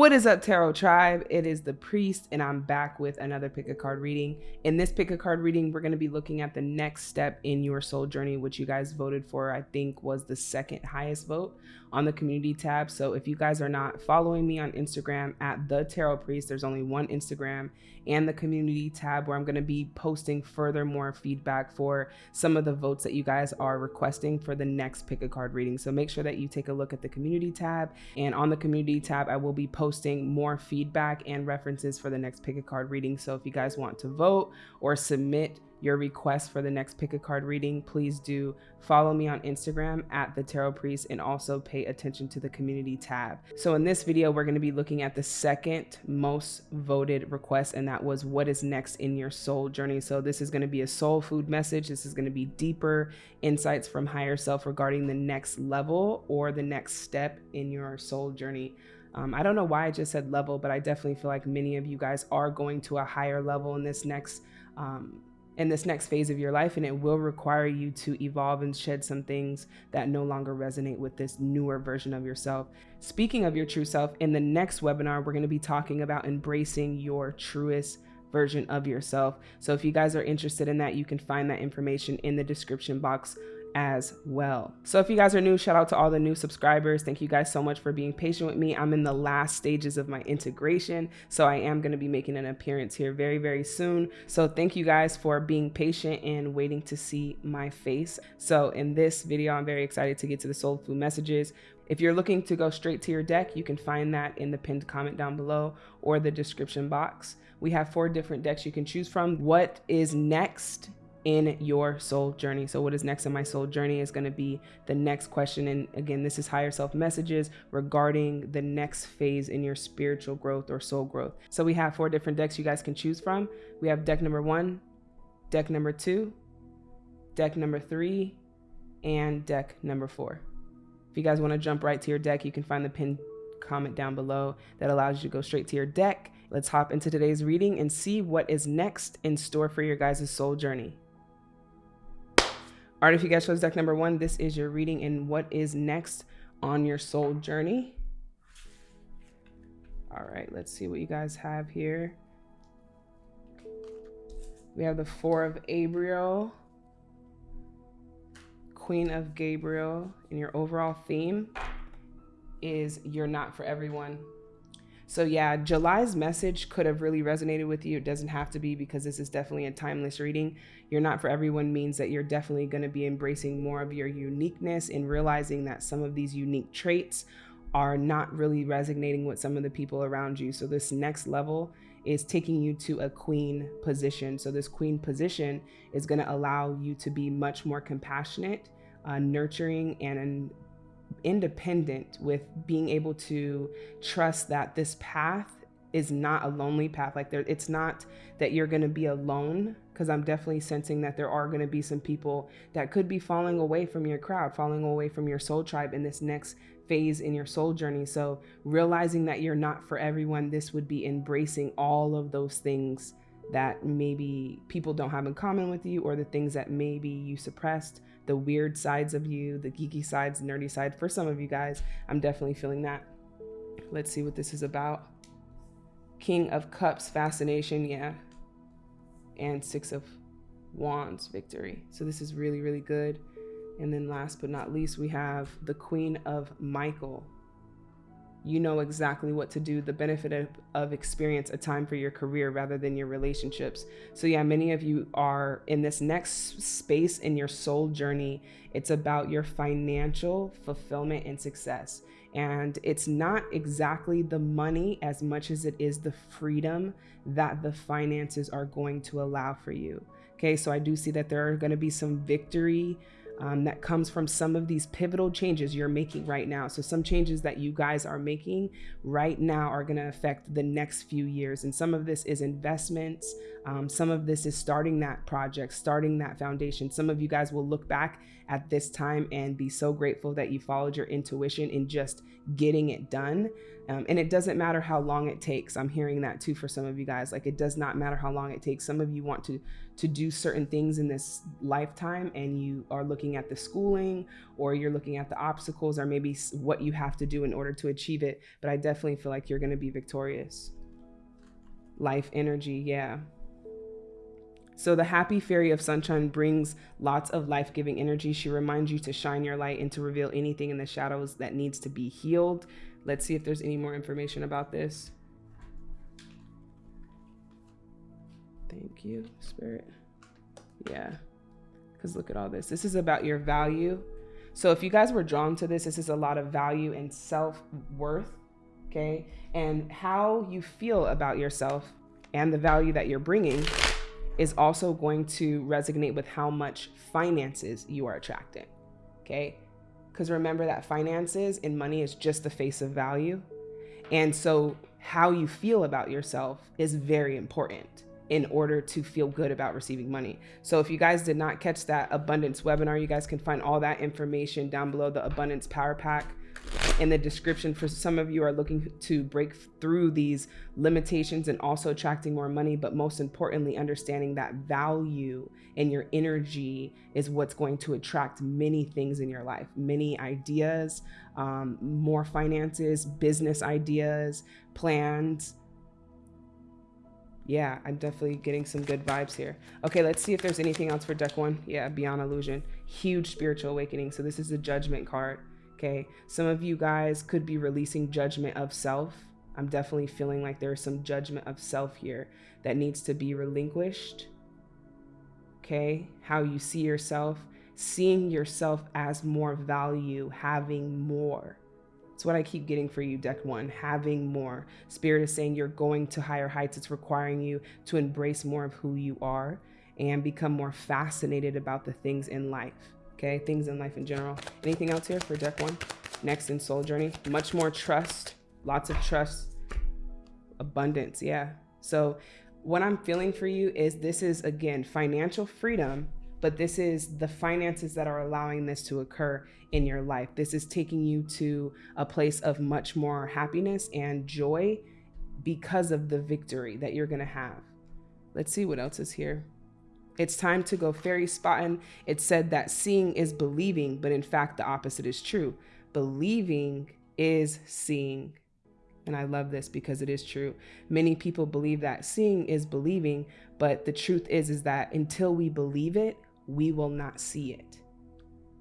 What is up, Tarot Tribe? It is the Priest, and I'm back with another pick a card reading. In this pick a card reading, we're going to be looking at the next step in your soul journey, which you guys voted for, I think was the second highest vote on the community tab. So if you guys are not following me on Instagram at the Tarot Priest, there's only one Instagram and the community tab where I'm going to be posting further more feedback for some of the votes that you guys are requesting for the next pick a card reading. So make sure that you take a look at the community tab. And on the community tab, I will be posting more feedback and references for the next pick a card reading. So if you guys want to vote or submit your request for the next pick a card reading, please do follow me on Instagram at the Tarot Priest and also pay attention to the community tab. So in this video, we're going to be looking at the second most voted request, and that was what is next in your soul journey. So this is going to be a soul food message. This is going to be deeper insights from higher self regarding the next level or the next step in your soul journey. Um, I don't know why I just said level, but I definitely feel like many of you guys are going to a higher level in this next um, in this next phase of your life and it will require you to evolve and shed some things that no longer resonate with this newer version of yourself. Speaking of your true self, in the next webinar, we're going to be talking about embracing your truest version of yourself. So if you guys are interested in that, you can find that information in the description box as well. So if you guys are new, shout out to all the new subscribers. Thank you guys so much for being patient with me. I'm in the last stages of my integration, so I am going to be making an appearance here very, very soon. So thank you guys for being patient and waiting to see my face. So in this video, I'm very excited to get to the soul food messages. If you're looking to go straight to your deck, you can find that in the pinned comment down below or the description box. We have four different decks you can choose from. What is next in your soul journey. So, what is next in my soul journey is going to be the next question. And again, this is higher self messages regarding the next phase in your spiritual growth or soul growth. So, we have four different decks you guys can choose from. We have deck number one, deck number two, deck number three, and deck number four. If you guys want to jump right to your deck, you can find the pinned comment down below that allows you to go straight to your deck. Let's hop into today's reading and see what is next in store for your guys' soul journey. All right, if you guys chose deck number one, this is your reading and what is next on your soul journey. All right, let's see what you guys have here. We have the Four of Abriel, Queen of Gabriel, and your overall theme is You're Not For Everyone. So yeah, July's message could have really resonated with you. It doesn't have to be because this is definitely a timeless reading. You're not for everyone means that you're definitely going to be embracing more of your uniqueness and realizing that some of these unique traits are not really resonating with some of the people around you. So this next level is taking you to a queen position. So this queen position is going to allow you to be much more compassionate, uh, nurturing, and independent with being able to trust that this path is not a lonely path. Like there it's not that you're going to be alone because i'm definitely sensing that there are going to be some people that could be falling away from your crowd falling away from your soul tribe in this next phase in your soul journey. So realizing that you're not for everyone this would be embracing all of those things that maybe people don't have in common with you or the things that maybe you suppressed the weird sides of you, the geeky sides, nerdy side. For some of you guys, I'm definitely feeling that. Let's see what this is about. King of Cups, fascination, yeah. And Six of Wands, victory. So this is really, really good. And then last but not least, we have the Queen of Michael, you know exactly what to do, the benefit of, of, experience, a time for your career rather than your relationships. So, yeah, many of you are in this next space in your soul journey. It's about your financial fulfillment and success. And it's not exactly the money as much as it is the freedom that the finances are going to allow for you. Okay, so I do see that there are going to be some victory um, that comes from some of these pivotal changes you're making right now. So, some changes that you guys are making right now are going to affect the next few years. And some of this is investments, Um, some of this is starting that project, starting that foundation. Some of you guys will look back at this time and be so grateful that you followed your intuition in just getting it done. Um, and it doesn't matter how long it takes. I'm hearing that too for some of you guys. Like it does not matter how long it takes. Some of you want to to do certain things in this lifetime, and you are looking at the schooling, or you're looking at the obstacles, or maybe what you have to do in order to achieve it. But I definitely feel like you're going to be victorious. Life energy, yeah. So the happy fairy of sunshine brings lots of life-giving energy. She reminds you to shine your light and to reveal anything in the shadows that needs to be healed. Let's see if there's any more information about this. Thank you, Spirit. Yeah, because look at all this. This is about your value. So if you guys were drawn to this, this is a lot of value and self-worth, okay? And how you feel about yourself and the value that you're bringing is also going to resonate with how much finances you are attracting, okay? Because remember that finances and money is just the face of value. And so how you feel about yourself is very important in order to feel good about receiving money. So if you guys did not catch that abundance webinar, you guys can find all that information down below the abundance power pack in the description for some of you are looking to break through these limitations and also attracting more money but most importantly understanding that value and your energy is what's going to attract many things in your life many ideas um, more finances business ideas plans. Yeah i'm definitely getting some good vibes here. Okay let's see if there's anything else for deck one. Yeah beyond illusion. Huge spiritual awakening. So this is the judgment card Okay. Some of you guys could be releasing judgment of self. I'm definitely feeling like there's some judgment of self here that needs to be relinquished. Okay. How you see yourself, seeing yourself as more value, having more. It's what I keep getting for you, deck one, having more. Spirit is saying you're going to higher heights. It's requiring you to embrace more of who you are and become more fascinated about the things in life okay? Things in life in general. Anything else here for deck one? Next in soul journey, much more trust, lots of trust, abundance, yeah. So what I'm feeling for you is this is again, financial freedom, but this is the finances that are allowing this to occur in your life. This is taking you to a place of much more happiness and joy because of the victory that you're gonna have. Let's see what else is here. It's time to go fairy spotting. It said that seeing is believing, but in fact, the opposite is true. Believing is seeing. And I love this because it is true. Many people believe that seeing is believing, but the truth is, is that until we believe it, we will not see it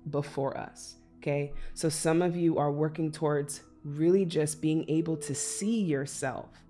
before us. Okay. So some of you are working towards really just being able to see yourself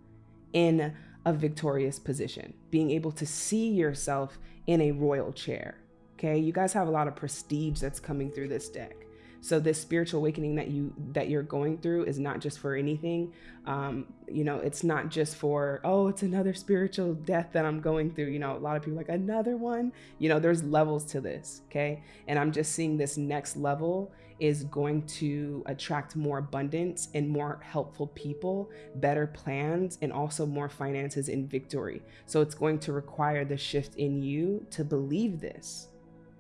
in a victorious position, being able to see yourself in a royal chair. Okay, you guys have a lot of prestige that's coming through this deck. So this spiritual awakening that you that you're going through is not just for anything. Um, you know, it's not just for oh, it's another spiritual death that I'm going through. You know, a lot of people like another one. You know, there's levels to this. Okay, and I'm just seeing this next level is going to attract more abundance and more helpful people, better plans, and also more finances and victory. So it's going to require the shift in you to believe this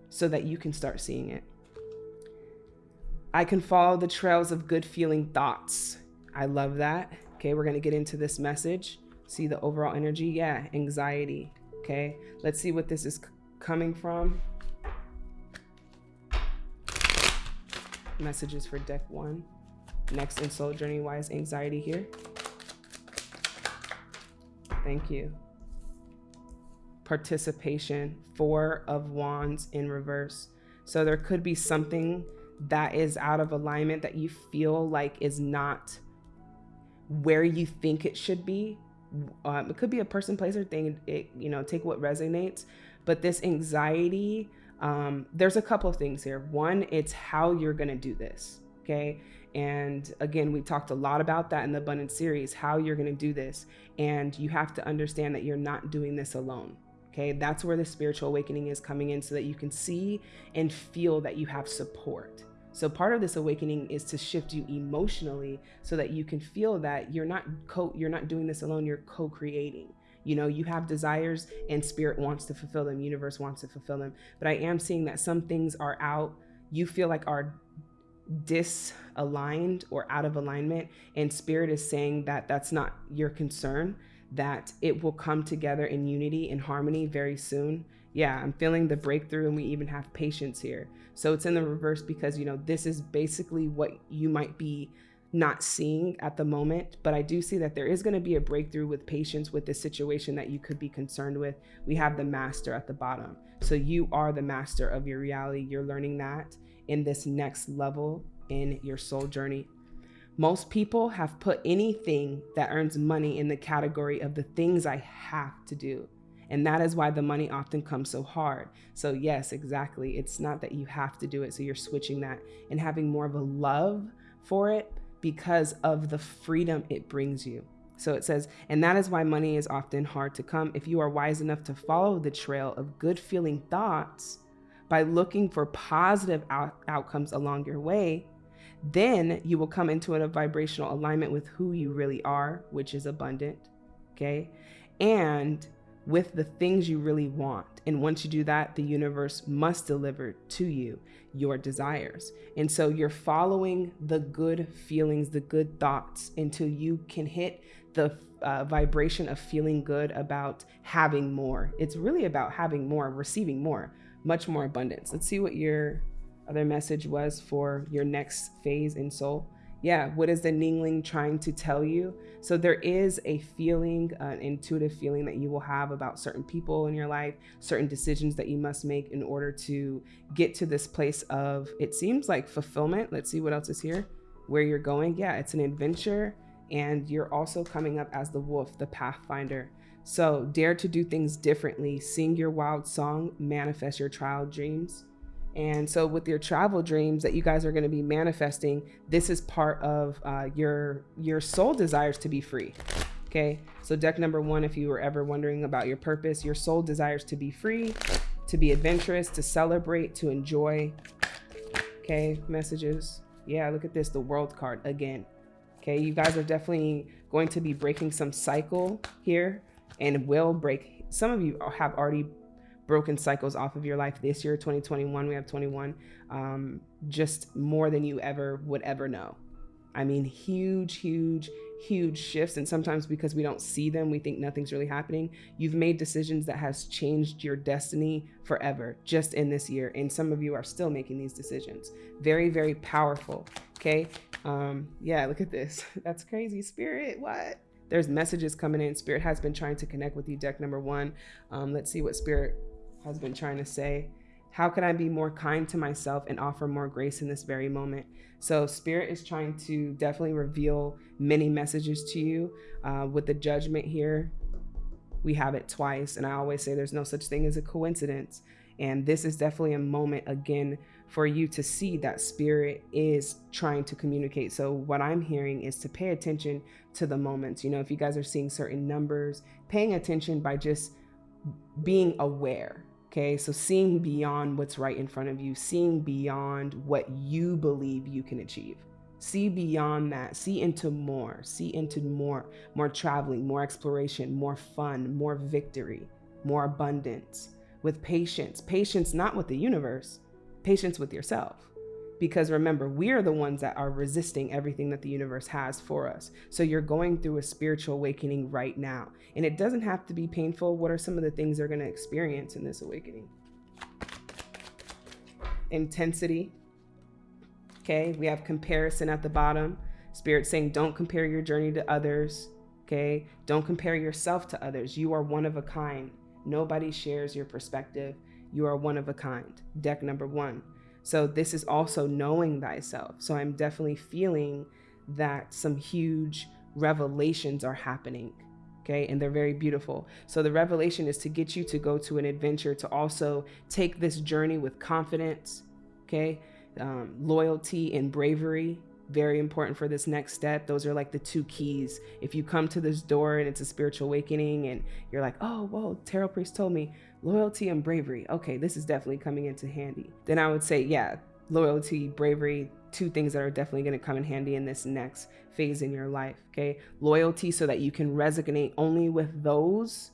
so that you can start seeing it. I can follow the trails of good feeling thoughts. I love that. Okay, we're going to get into this message. See the overall energy. Yeah, anxiety. Okay, let's see what this is coming from. messages for deck one. Next in Soul Journey, is anxiety here? Thank you. Participation, four of wands in reverse. So there could be something that is out of alignment that you feel like is not where you think it should be. Um, it could be a person, place, or thing. It, you know, take what resonates. But this anxiety um, there's a couple of things here. One, it's how you're going to do this. Okay. And again, we talked a lot about that in the abundance series, how you're going to do this. And you have to understand that you're not doing this alone. Okay. That's where the spiritual awakening is coming in so that you can see and feel that you have support. So part of this awakening is to shift you emotionally so that you can feel that you're not co you're not doing this alone, you're co-creating You know, you have desires and spirit wants to fulfill them, universe wants to fulfill them. But I am seeing that some things are out, you feel like are disaligned or out of alignment. And spirit is saying that that's not your concern, that it will come together in unity and harmony very soon. Yeah, I'm feeling the breakthrough, and we even have patience here. So it's in the reverse because, you know, this is basically what you might be not seeing at the moment, but I do see that there is going to be a breakthrough with patience with this situation that you could be concerned with. We have the master at the bottom. So you are the master of your reality. You're learning that in this next level in your soul journey. Most people have put anything that earns money in the category of the things I have to do. And that is why the money often comes so hard. So, yes, exactly. It's not that you have to do it. So, you're switching that and having more of a love for it because of the freedom it brings you. So it says, and that is why money is often hard to come. If you are wise enough to follow the trail of good feeling thoughts by looking for positive out- outcomes along your way, then you will come into a vibrational alignment with who you really are, which is abundant. Okay. And with the things you really want. And once you do that, the universe must deliver to you your desires. And so you're following the good feelings, the good thoughts until you can hit the uh, vibration of feeling good about having more. It's really about having more, receiving more, much more abundance. Let's see what your other message was for your next phase in soul yeah, what is the Ningling trying to tell you? So there is a feeling, an intuitive feeling that you will have about certain people in your life, certain decisions that you must make in order to get to this place of, it seems like fulfillment. Let's see what else is here, where you're going. Yeah, it's an adventure. And you're also coming up as the wolf, the pathfinder. So dare to do things differently. Sing your wild song, manifest your child dreams. And so, with your travel dreams that you guys are going to be manifesting, this is part of uh, your your soul desires to be free. Okay, so deck number one, if you were ever wondering about your purpose, your soul desires to be free, to be adventurous, to celebrate, to enjoy. Okay, messages. Yeah, look at this, the world card again. Okay, you guys are definitely going to be breaking some cycle here and will break. Some of you have already broken cycles off of your life this year 2021 we have 21 um, just more than you ever would ever know. I mean huge huge huge shifts and sometimes because we don't see them we think nothing's really happening. You've made decisions that has changed your destiny forever just in this year and some of you are still making these decisions. Very very powerful okay? Um yeah look at this. That's crazy. Spirit what? There's messages coming in. Spirit has been trying to connect with you deck number one. Um, let's see what spirit has been trying to say. How can I be more kind to myself and offer more grace in this very moment? So, Spirit is trying to definitely reveal many messages to you. Uh, with the judgment here, we have it twice. And I always say there's no such thing as a coincidence. And this is definitely a moment again for you to see that spirit is trying to communicate. So, what I'm hearing is to pay attention to the moments. You know, if you guys are seeing certain numbers, paying attention by just being aware Okay, so seeing beyond what's right in front of you, seeing beyond what you believe you can achieve. See beyond that, see into more, see into more, more traveling, more exploration, more fun, more victory, more abundance with patience. Patience not with the universe, patience with yourself. Because remember, we are the ones that are resisting everything that the universe has for us. So you're going through a spiritual awakening right now. And it doesn't have to be painful. What are some of the things they're going to experience in this awakening? Intensity. Okay, we have comparison at the bottom. Spirit saying, don't compare your journey to others. Okay, don't compare yourself to others. You are one of a kind. Nobody shares your perspective. You are one of a kind. Deck number one. So this is also knowing thyself. So I'm definitely feeling that some huge revelations are happening. Okay, and they're very beautiful. So the revelation is to get you to go to an adventure, to also take this journey with confidence, okay, um, loyalty and bravery, very important for this next step. Those are like the two keys. If you come to this door and it's a spiritual awakening and you're like, oh, whoa, Tarot Priest told me loyalty and bravery. Okay, this is definitely coming into handy. Then I would say, yeah, loyalty, bravery, two things that are definitely going to come in handy in this next phase in your life. Okay. Loyalty so that you can resonate only with those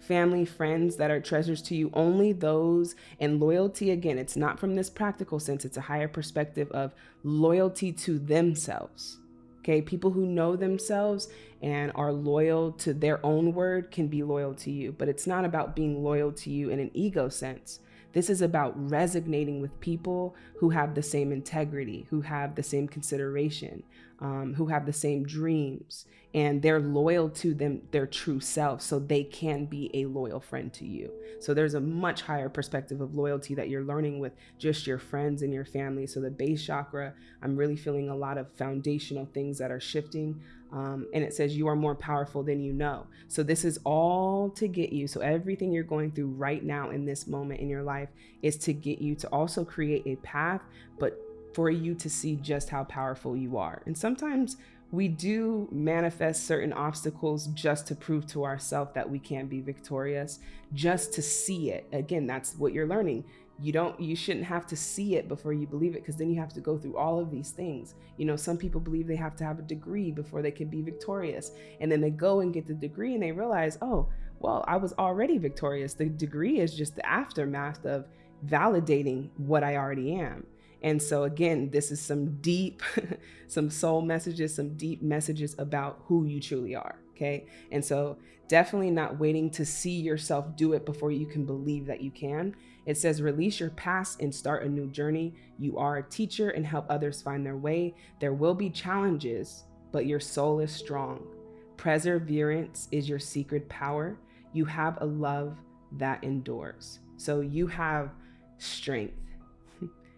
family, friends that are treasures to you, only those. And loyalty, again, it's not from this practical sense, it's a higher perspective of loyalty to themselves. Okay, people who know themselves and are loyal to their own word can be loyal to you, but it's not about being loyal to you in an ego sense. This is about resonating with people who have the same integrity, who have the same consideration, um, who have the same dreams, and they're loyal to them, their true self, so they can be a loyal friend to you. So there's a much higher perspective of loyalty that you're learning with just your friends and your family. So the base chakra, I'm really feeling a lot of foundational things that are shifting. Um, and it says you are more powerful than you know. So this is all to get you. So everything you're going through right now in this moment in your life is to get you to also create a path, but for you to see just how powerful you are. And sometimes we do manifest certain obstacles just to prove to ourselves that we can be victorious, just to see it. Again, that's what you're learning you don't you shouldn't have to see it before you believe it because then you have to go through all of these things you know some people believe they have to have a degree before they can be victorious and then they go and get the degree and they realize oh well i was already victorious the degree is just the aftermath of validating what i already am and so again this is some deep some soul messages some deep messages about who you truly are okay and so definitely not waiting to see yourself do it before you can believe that you can it says, release your past and start a new journey. You are a teacher and help others find their way. There will be challenges, but your soul is strong. Perseverance is your secret power. You have a love that endures. So you have strength.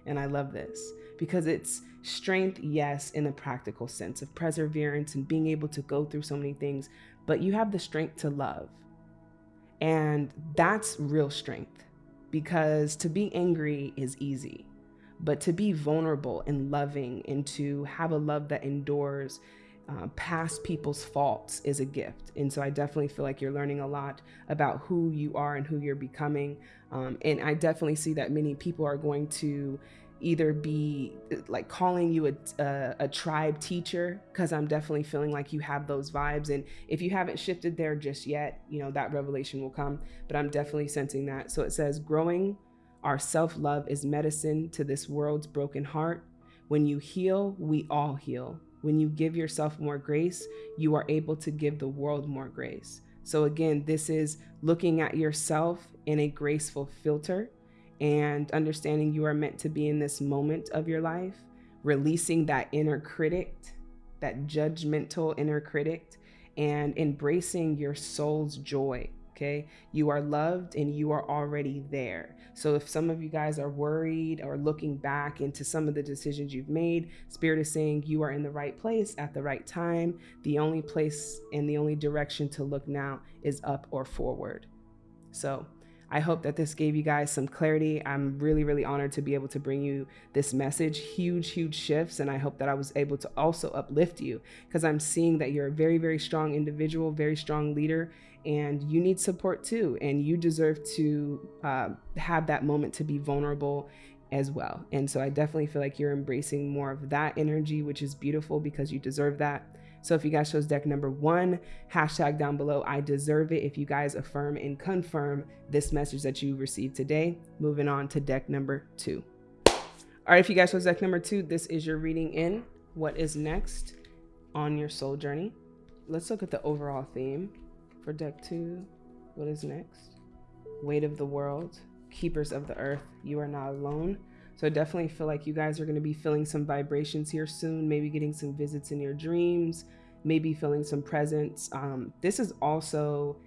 And I love this because it's strength, yes, in a practical sense of perseverance and being able to go through so many things, but you have the strength to love. And that's real strength because to be angry is easy, but to be vulnerable and loving and to have a love that endures uh, past people's faults is a gift. And so I definitely feel like you're learning a lot about who you are and who you're becoming. Um, and I definitely see that many people are going to either be like calling you a, a, a tribe teacher because i'm definitely feeling like you have those vibes. And if you haven't shifted there just yet you know that revelation will come. But i'm definitely sensing that. So it says growing our self-love is medicine to this world's broken heart. When you heal we all heal when you give yourself more grace you are able to give the world more grace so again this is looking at yourself in a graceful filter and understanding you are meant to be in this moment of your life, releasing that inner critic, that judgmental inner critic, and embracing your soul's joy. Okay. You are loved and you are already there. So if some of you guys are worried or looking back into some of the decisions you've made, Spirit is saying you are in the right place at the right time. The only place and the only direction to look now is up or forward. So I hope that this gave you guys some clarity. I'm really, really honored to be able to bring you this message. Huge, huge shifts. And I hope that I was able to also uplift you because I'm seeing that you're a very, very strong individual, very strong leader, and you need support too. And you deserve to uh, have that moment to be vulnerable as well. And so I definitely feel like you're embracing more of that energy, which is beautiful because you deserve that. So if you guys chose deck number one, hashtag down below, I deserve it. If you guys affirm and confirm this message that you received today, moving on to deck number two. All right, if you guys chose deck number two, this is your reading in what is next on your soul journey. Let's look at the overall theme for deck two. What is next? Weight of the world, keepers of the earth, you are not alone. So I definitely feel like you guys are going to be feeling some vibrations here soon, maybe getting some visits in your dreams, maybe feeling some presence. Um, this is also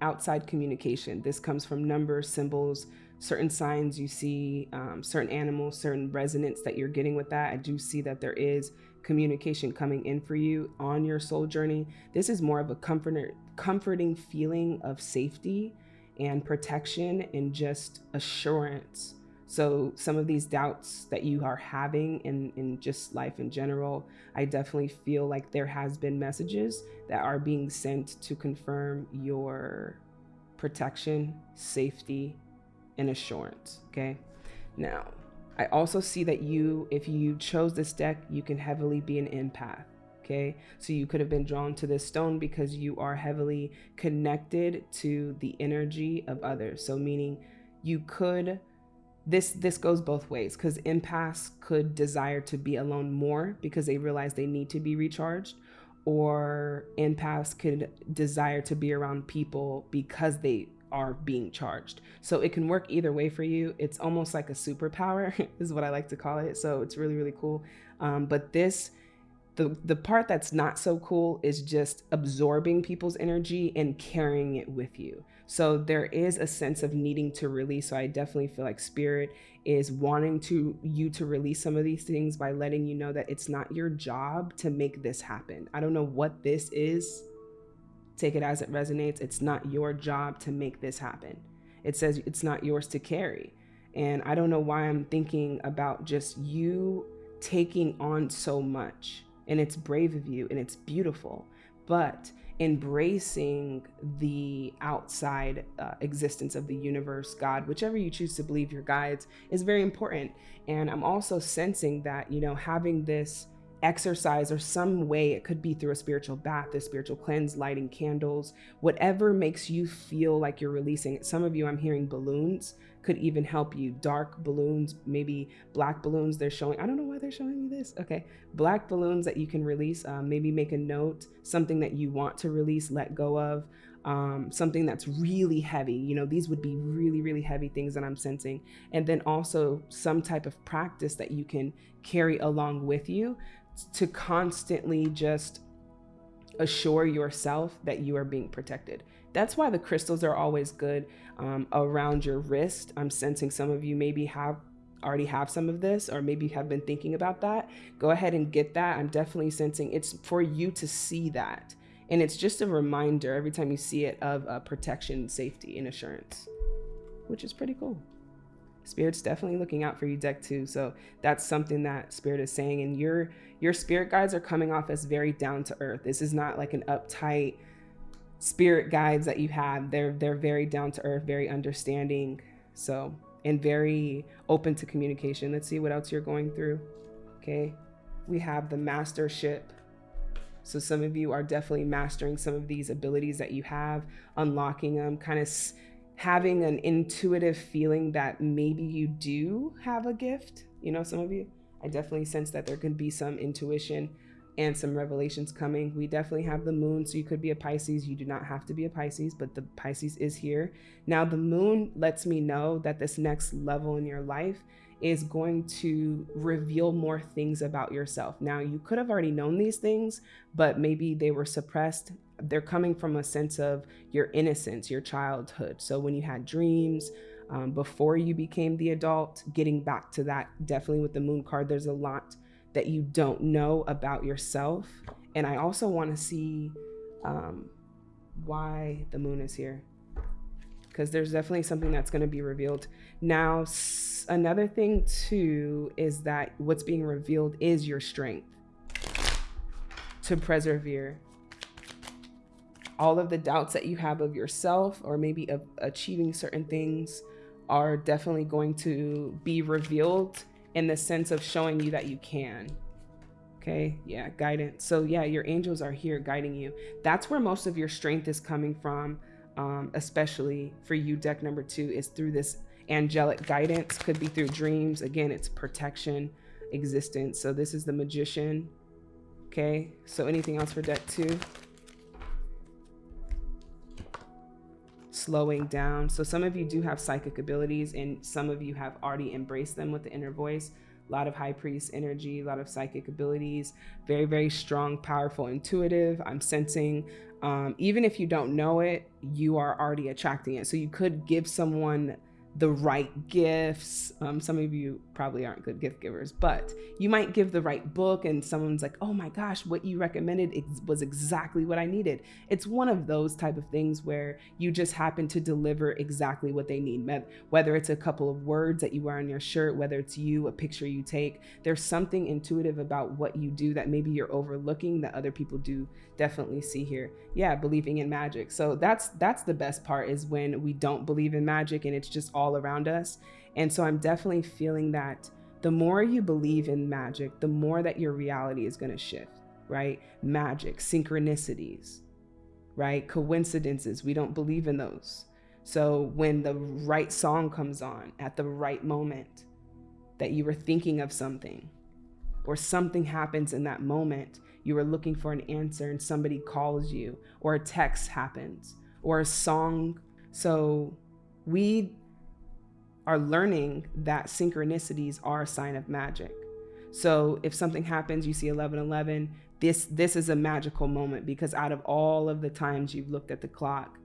outside communication. This comes from numbers, symbols, certain signs you see, um, certain animals, certain resonance that you're getting with that. I do see that there is communication coming in for you on your soul journey. This is more of a comforter, comforting feeling of safety and protection and just assurance so some of these doubts that you are having in, in just life in general, I definitely feel like there has been messages that are being sent to confirm your protection, safety, and assurance. Okay. Now, I also see that you, if you chose this deck, you can heavily be an empath. Okay, so you could have been drawn to this stone because you are heavily connected to the energy of others. So, meaning you could this this goes both ways because empaths could desire to be alone more because they realize they need to be recharged or empaths could desire to be around people because they are being charged. So it can work either way for you. It's almost like a superpower, is what I like to call it. So it's really, really cool. Um, but this, the, the part that's not so cool is just absorbing people's energy and carrying it with you. So there is a sense of needing to release. So I definitely feel like spirit is wanting to you to release some of these things by letting you know that it's not your job to make this happen. I don't know what this is Take it as it resonates. It's not your job to make this happen. It says it's not yours to carry. And I don't know why I'm thinking about just you taking on so much. And it's brave of you and it's beautiful. But embracing the outside uh, existence of the universe, God, whichever you choose to believe your guides, is very important. And I'm also sensing that, you know, having this exercise or some way it could be through a spiritual bath a spiritual cleanse lighting candles whatever makes you feel like you're releasing some of you i'm hearing balloons could even help you dark balloons maybe black balloons they're showing i don't know why they're showing me this okay black balloons that you can release um, maybe make a note something that you want to release let go of um, something that's really heavy. You know, these would be really, really heavy things that I'm sensing. And then also some type of practice that you can carry along with you to constantly just assure yourself that you are being protected. That's why the crystals are always good um, around your wrist. I'm sensing some of you maybe have already have some of this or maybe you have been thinking about that. Go ahead and get that. I'm definitely sensing it's for you to see that. And it's just a reminder every time you see it of uh, protection, safety, and assurance, which is pretty cool. Spirit's definitely looking out for you, deck two. So that's something that Spirit is saying. And your your spirit guides are coming off as very down to earth. This is not like an uptight spirit guides that you have. They're they're very down to earth, very understanding. So and very open to communication. Let's see what else you're going through. Okay. We have the mastership. So some of you are definitely mastering some of these abilities that you have, unlocking them, kind of having an intuitive feeling that maybe you do have a gift. You know, some of you, I definitely sense that there could be some intuition and some revelations coming. We definitely have the moon, so you could be a Pisces. You do not have to be a Pisces, but the Pisces is here. Now, the moon lets me know that this next level in your life is going to reveal more things about yourself. Now, you could have already known these things, but maybe they were suppressed they're coming from a sense of your innocence, your childhood. So when you had dreams, um, before you became the adult, getting back to that, definitely with the moon card, there's a lot that you don't know about yourself. And I also want to see um, why the moon is here because there's definitely something that's going to be revealed. Now, another thing too is that what's being revealed is your strength to persevere all of the doubts that you have of yourself or maybe of achieving certain things are definitely going to be revealed in the sense of showing you that you can. Okay, yeah, guidance. So, yeah, your angels are here guiding you. That's where most of your strength is coming from, um, especially for you, deck number two, is through this angelic guidance. Could be through dreams. Again, it's protection, existence. So, this is the magician. Okay, so anything else for deck two? Slowing down. So some of you do have psychic abilities and some of you have already embraced them with the inner voice. A lot of high priest energy, a lot of psychic abilities, very, very strong, powerful, intuitive. I'm sensing, um, even if you don't know it, you are already attracting it. So you could give someone the right gifts. Um, some of you probably aren't good gift givers, but you might give the right book and someone's like, oh my gosh, what you recommended was exactly what I needed. It's one of those type of things where you just happen to deliver exactly what they need. Whether it's a couple of words that you wear on your shirt, whether it's you, a picture you take, there's something intuitive about what you do that maybe you're overlooking that other people do definitely see here. Yeah, believing in magic. So that's that's the best part is when we don't believe in magic and it's just all all around us. And so I'm definitely feeling that the more you believe in magic, the more that your reality is going to shift, right? Magic, synchronicities, right? Coincidences, we don't believe in those. So when the right song comes on at the right moment, that you were thinking of something, or something happens in that moment, you were looking for an answer and somebody calls you, or a text happens, or a song. So we are learning that synchronicities are a sign of magic. So if something happens, you see 1111, this this is a magical moment because out of all of the times you've looked at the clock,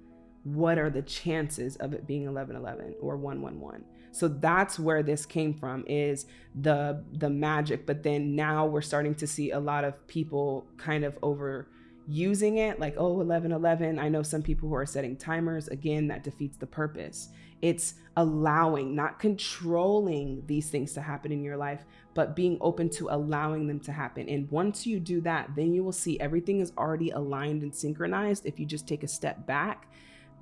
what are the chances of it being 1111 or 111? So that's where this came from is the the magic, but then now we're starting to see a lot of people kind of over using it like oh 11 11 i know some people who are setting timers again that defeats the purpose it's allowing not controlling these things to happen in your life but being open to allowing them to happen. And once you do that then you will see everything is already aligned and synchronized. If you just take a step back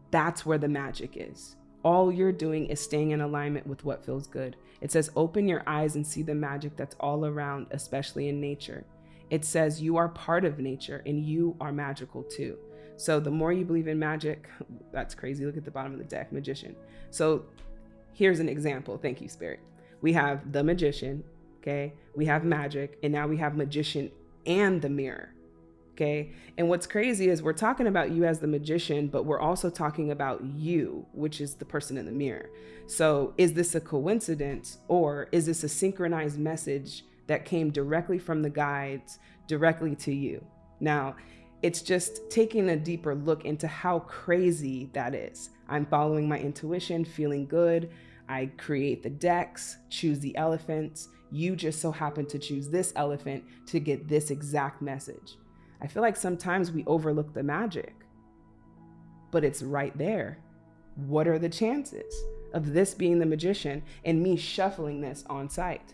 that's where the magic is. All you're doing is staying in alignment with what feels good. It says open your eyes and see the magic that's all around especially in nature. It says you are part of nature and you are magical too. So the more you believe in magic, that's crazy. Look at the bottom of the deck, magician. So here's an example. Thank you, Spirit. We have the magician, okay? We have magic, and now we have magician and the mirror. Okay. And what's crazy is we're talking about you as the magician, but we're also talking about you, which is the person in the mirror. So is this a coincidence or is this a synchronized message that came directly from the guides directly to you. Now, it's just taking a deeper look into how crazy that is. I'm following my intuition, feeling good. I create the decks, choose the elephants. You just so happen to choose this elephant to get this exact message. I feel like sometimes we overlook the magic, but it's right there. What are the chances of this being the magician and me shuffling this on site?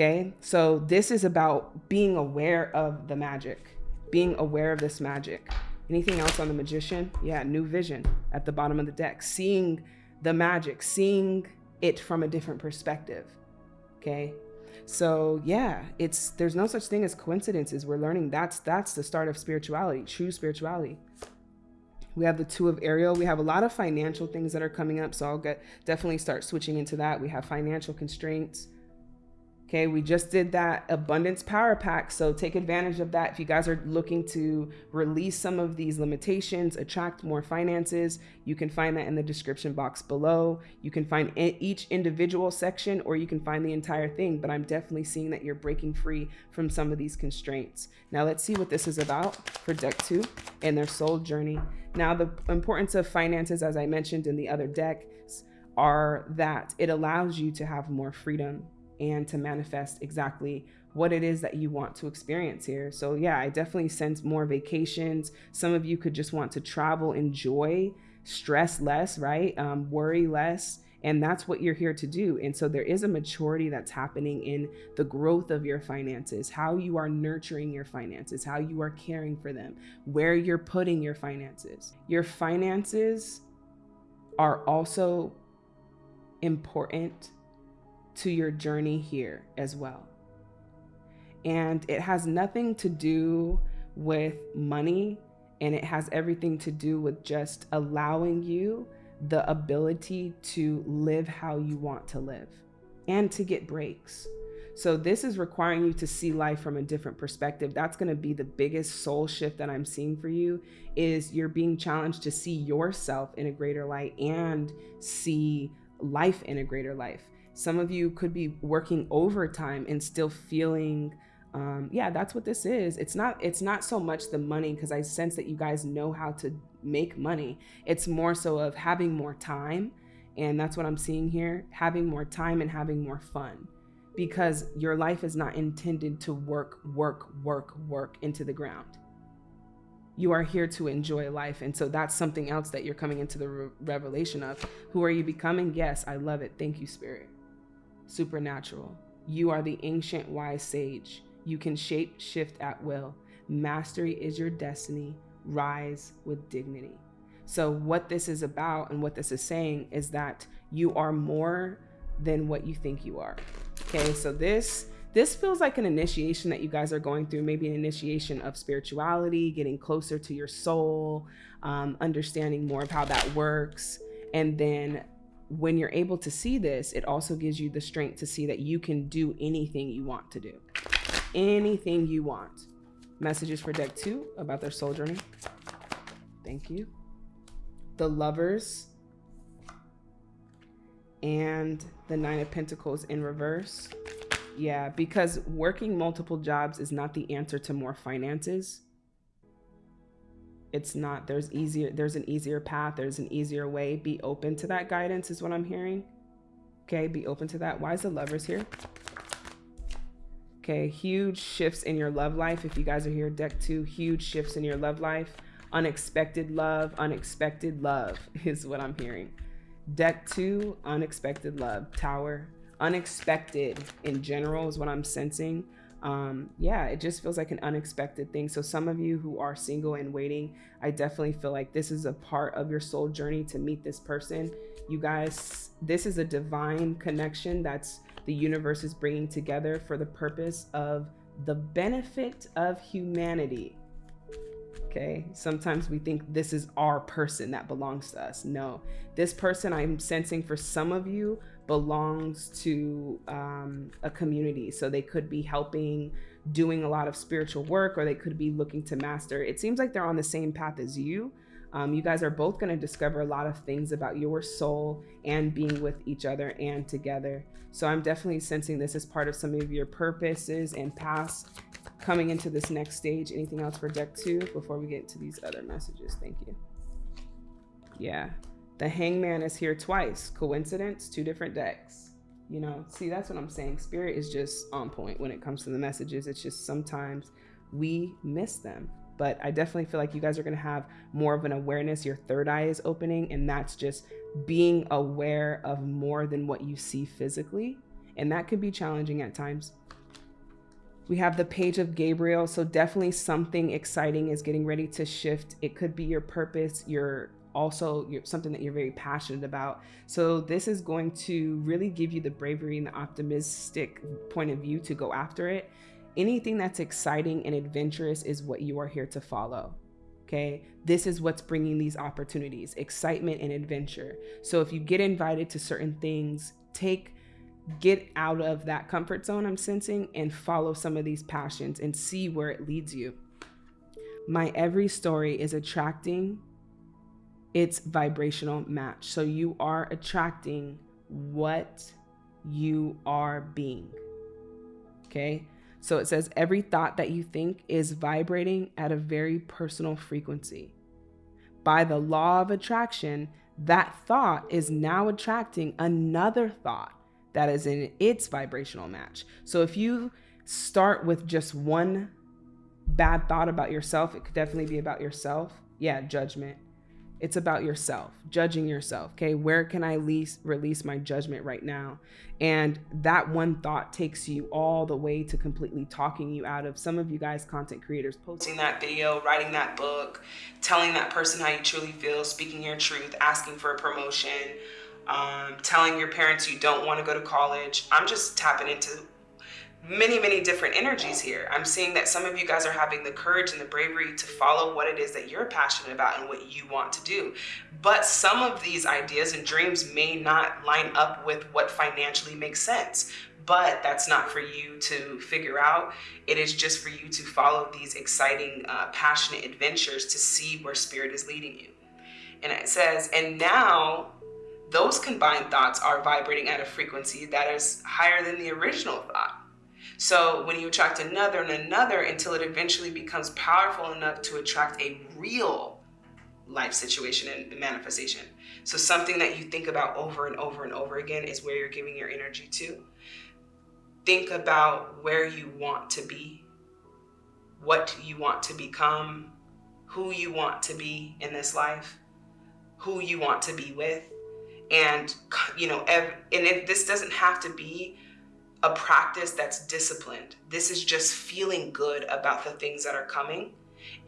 Okay, so this is about being aware of the magic, being aware of this magic. Anything else on the magician? Yeah, new vision at the bottom of the deck, seeing the magic, seeing it from a different perspective. Okay, so yeah, it's there's no such thing as coincidences. We're learning that's that's the start of spirituality, true spirituality. We have the two of Ariel. We have a lot of financial things that are coming up, so I'll get definitely start switching into that. We have financial constraints Okay, we just did that abundance power pack. So take advantage of that. If you guys are looking to release some of these limitations, attract more finances, you can find that in the description box below. You can find each individual section or you can find the entire thing, but I'm definitely seeing that you're breaking free from some of these constraints. Now let's see what this is about for deck two and their soul journey. Now the importance of finances, as I mentioned in the other decks, are that it allows you to have more freedom and to manifest exactly what it is that you want to experience here. So, yeah, I definitely sense more vacations. Some of you could just want to travel, enjoy, stress less, right? Um, worry less. And that's what you're here to do. And so there is a maturity that's happening in the growth of your finances, how you are nurturing your finances, how you are caring for them, where you're putting your finances. Your finances are also important to your journey here as well. And it has nothing to do with money, and it has everything to do with just allowing you the ability to live how you want to live and to get breaks. So this is requiring you to see life from a different perspective. That's going to be the biggest soul shift that I'm seeing for you is you're being challenged to see yourself in a greater light and see life in a greater life. Some of you could be working overtime and still feeling um, yeah, that's what this is. It's not it's not so much the money because I sense that you guys know how to make money. It's more so of having more time, and that's what I'm seeing here, having more time and having more fun. Because your life is not intended to work, work, work, work into the ground. You are here to enjoy life. And so that's something else that you're coming into the re- revelation of. Who are you becoming? Yes, I love it. Thank you, Spirit supernatural. You are the ancient wise sage. You can shape shift at will. Mastery is your destiny. Rise with dignity. So, what this is about and what this is saying is that you are more than what you think you are. Okay, so this this feels like an initiation that you guys are going through, maybe an initiation of spirituality, getting closer to your soul, um, understanding more of how that works. And then when you're able to see this, it also gives you the strength to see that you can do anything you want to do. Anything you want. Messages for deck two about their soul journey. Thank you. The lovers and the nine of pentacles in reverse. Yeah, because working multiple jobs is not the answer to more finances. It's not. There's easier there's an easier path, there's an easier way. Be open to that guidance is what I'm hearing. Okay, be open to that. Why is the lovers here? Okay, huge shifts in your love life. If you guys are here, deck two, huge shifts in your love life. Unexpected love, unexpected love is what I'm hearing. Deck two, unexpected love. Tower, unexpected in general is what I'm sensing. Um, yeah, it just feels like an unexpected thing. So some of you who are single and waiting, I definitely feel like this is a part of your soul journey to meet this person. You guys, this is a divine connection that's the universe is bringing together for the purpose of the benefit of humanity. Okay, sometimes we think this is our person that belongs to us. No, this person I'm sensing for some of you belongs to um, a community. So they could be helping, doing a lot of spiritual work, or they could be looking to master. It seems like they're on the same path as you. Um, you guys are both going to discover a lot of things about your soul and being with each other and together. So I'm definitely sensing this as part of some of your purposes and paths coming into this next stage. Anything else for deck two before we get to these other messages? Thank you. Yeah, the Hanged Man is here twice. Coincidence? Two different decks. You know, see, that's what I'm saying. Spirit is just on point when it comes to the messages. It's just sometimes we miss them. But I definitely feel like you guys are going to have more of an awareness. Your third eye is opening, and that's just being aware of more than what you see physically. And that could be challenging at times. We have the page of Gabriel. So definitely something exciting is getting ready to shift. It could be your purpose, your also something that you're very passionate about. So this is going to really give you the bravery and the optimistic point of view to go after it. Anything that's exciting and adventurous is what you are here to follow. Okay, this is what's bringing these opportunities, excitement and adventure. So if you get invited to certain things, take get out of that comfort zone I'm sensing and follow some of these passions and see where it leads you. My every story is attracting its vibrational match. So you are attracting what you are being. Okay. So it says every thought that you think is vibrating at a very personal frequency. By the law of attraction, that thought is now attracting another thought that is in its vibrational match. So if you start with just one bad thought about yourself, it could definitely be about yourself. Yeah, judgment. It's about yourself, judging yourself. Okay, where can I least release my judgment right now? And that one thought takes you all the way to completely talking you out of some of you guys, content creators, posting that video, writing that book, telling that person how you truly feel, speaking your truth, asking for a promotion, um, telling your parents you don't want to go to college. I'm just tapping into many, many different energies here. I'm seeing that some of you guys are having the courage and the bravery to follow what it is that you're passionate about and what you want to do. But some of these ideas and dreams may not line up with what financially makes sense. But that's not for you to figure out. It is just for you to follow these exciting, uh, passionate adventures to see where spirit is leading you. And it says, and now those combined thoughts are vibrating at a frequency that is higher than the original thought. So when you attract another and another until it eventually becomes powerful enough to attract a real life situation and manifestation. So something that you think about over and over and over again is where you're giving your energy to. Think about where you want to be, what you want to become, who you want to be in this life, who you want to be with. And, you know, and it, this doesn't have to be a practice that's disciplined. This is just feeling good about the things that are coming.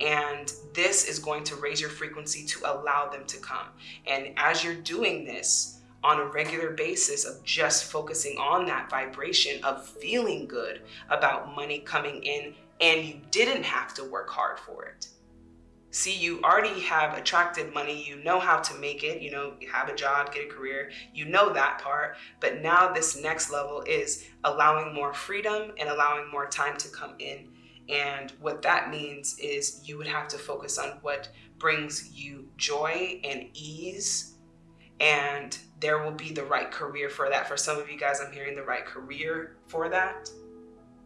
And this is going to raise your frequency to allow them to come. And as you're doing this, on a regular basis of just focusing on that vibration of feeling good about money coming in and you didn't have to work hard for it. See, you already have attracted money. You know how to make it. You know, you have a job, get a career. You know that part. But now this next level is allowing more freedom and allowing more time to come in. And what that means is you would have to focus on what brings you joy and ease. And there will be the right career for that. For some of you guys, I'm hearing the right career for that.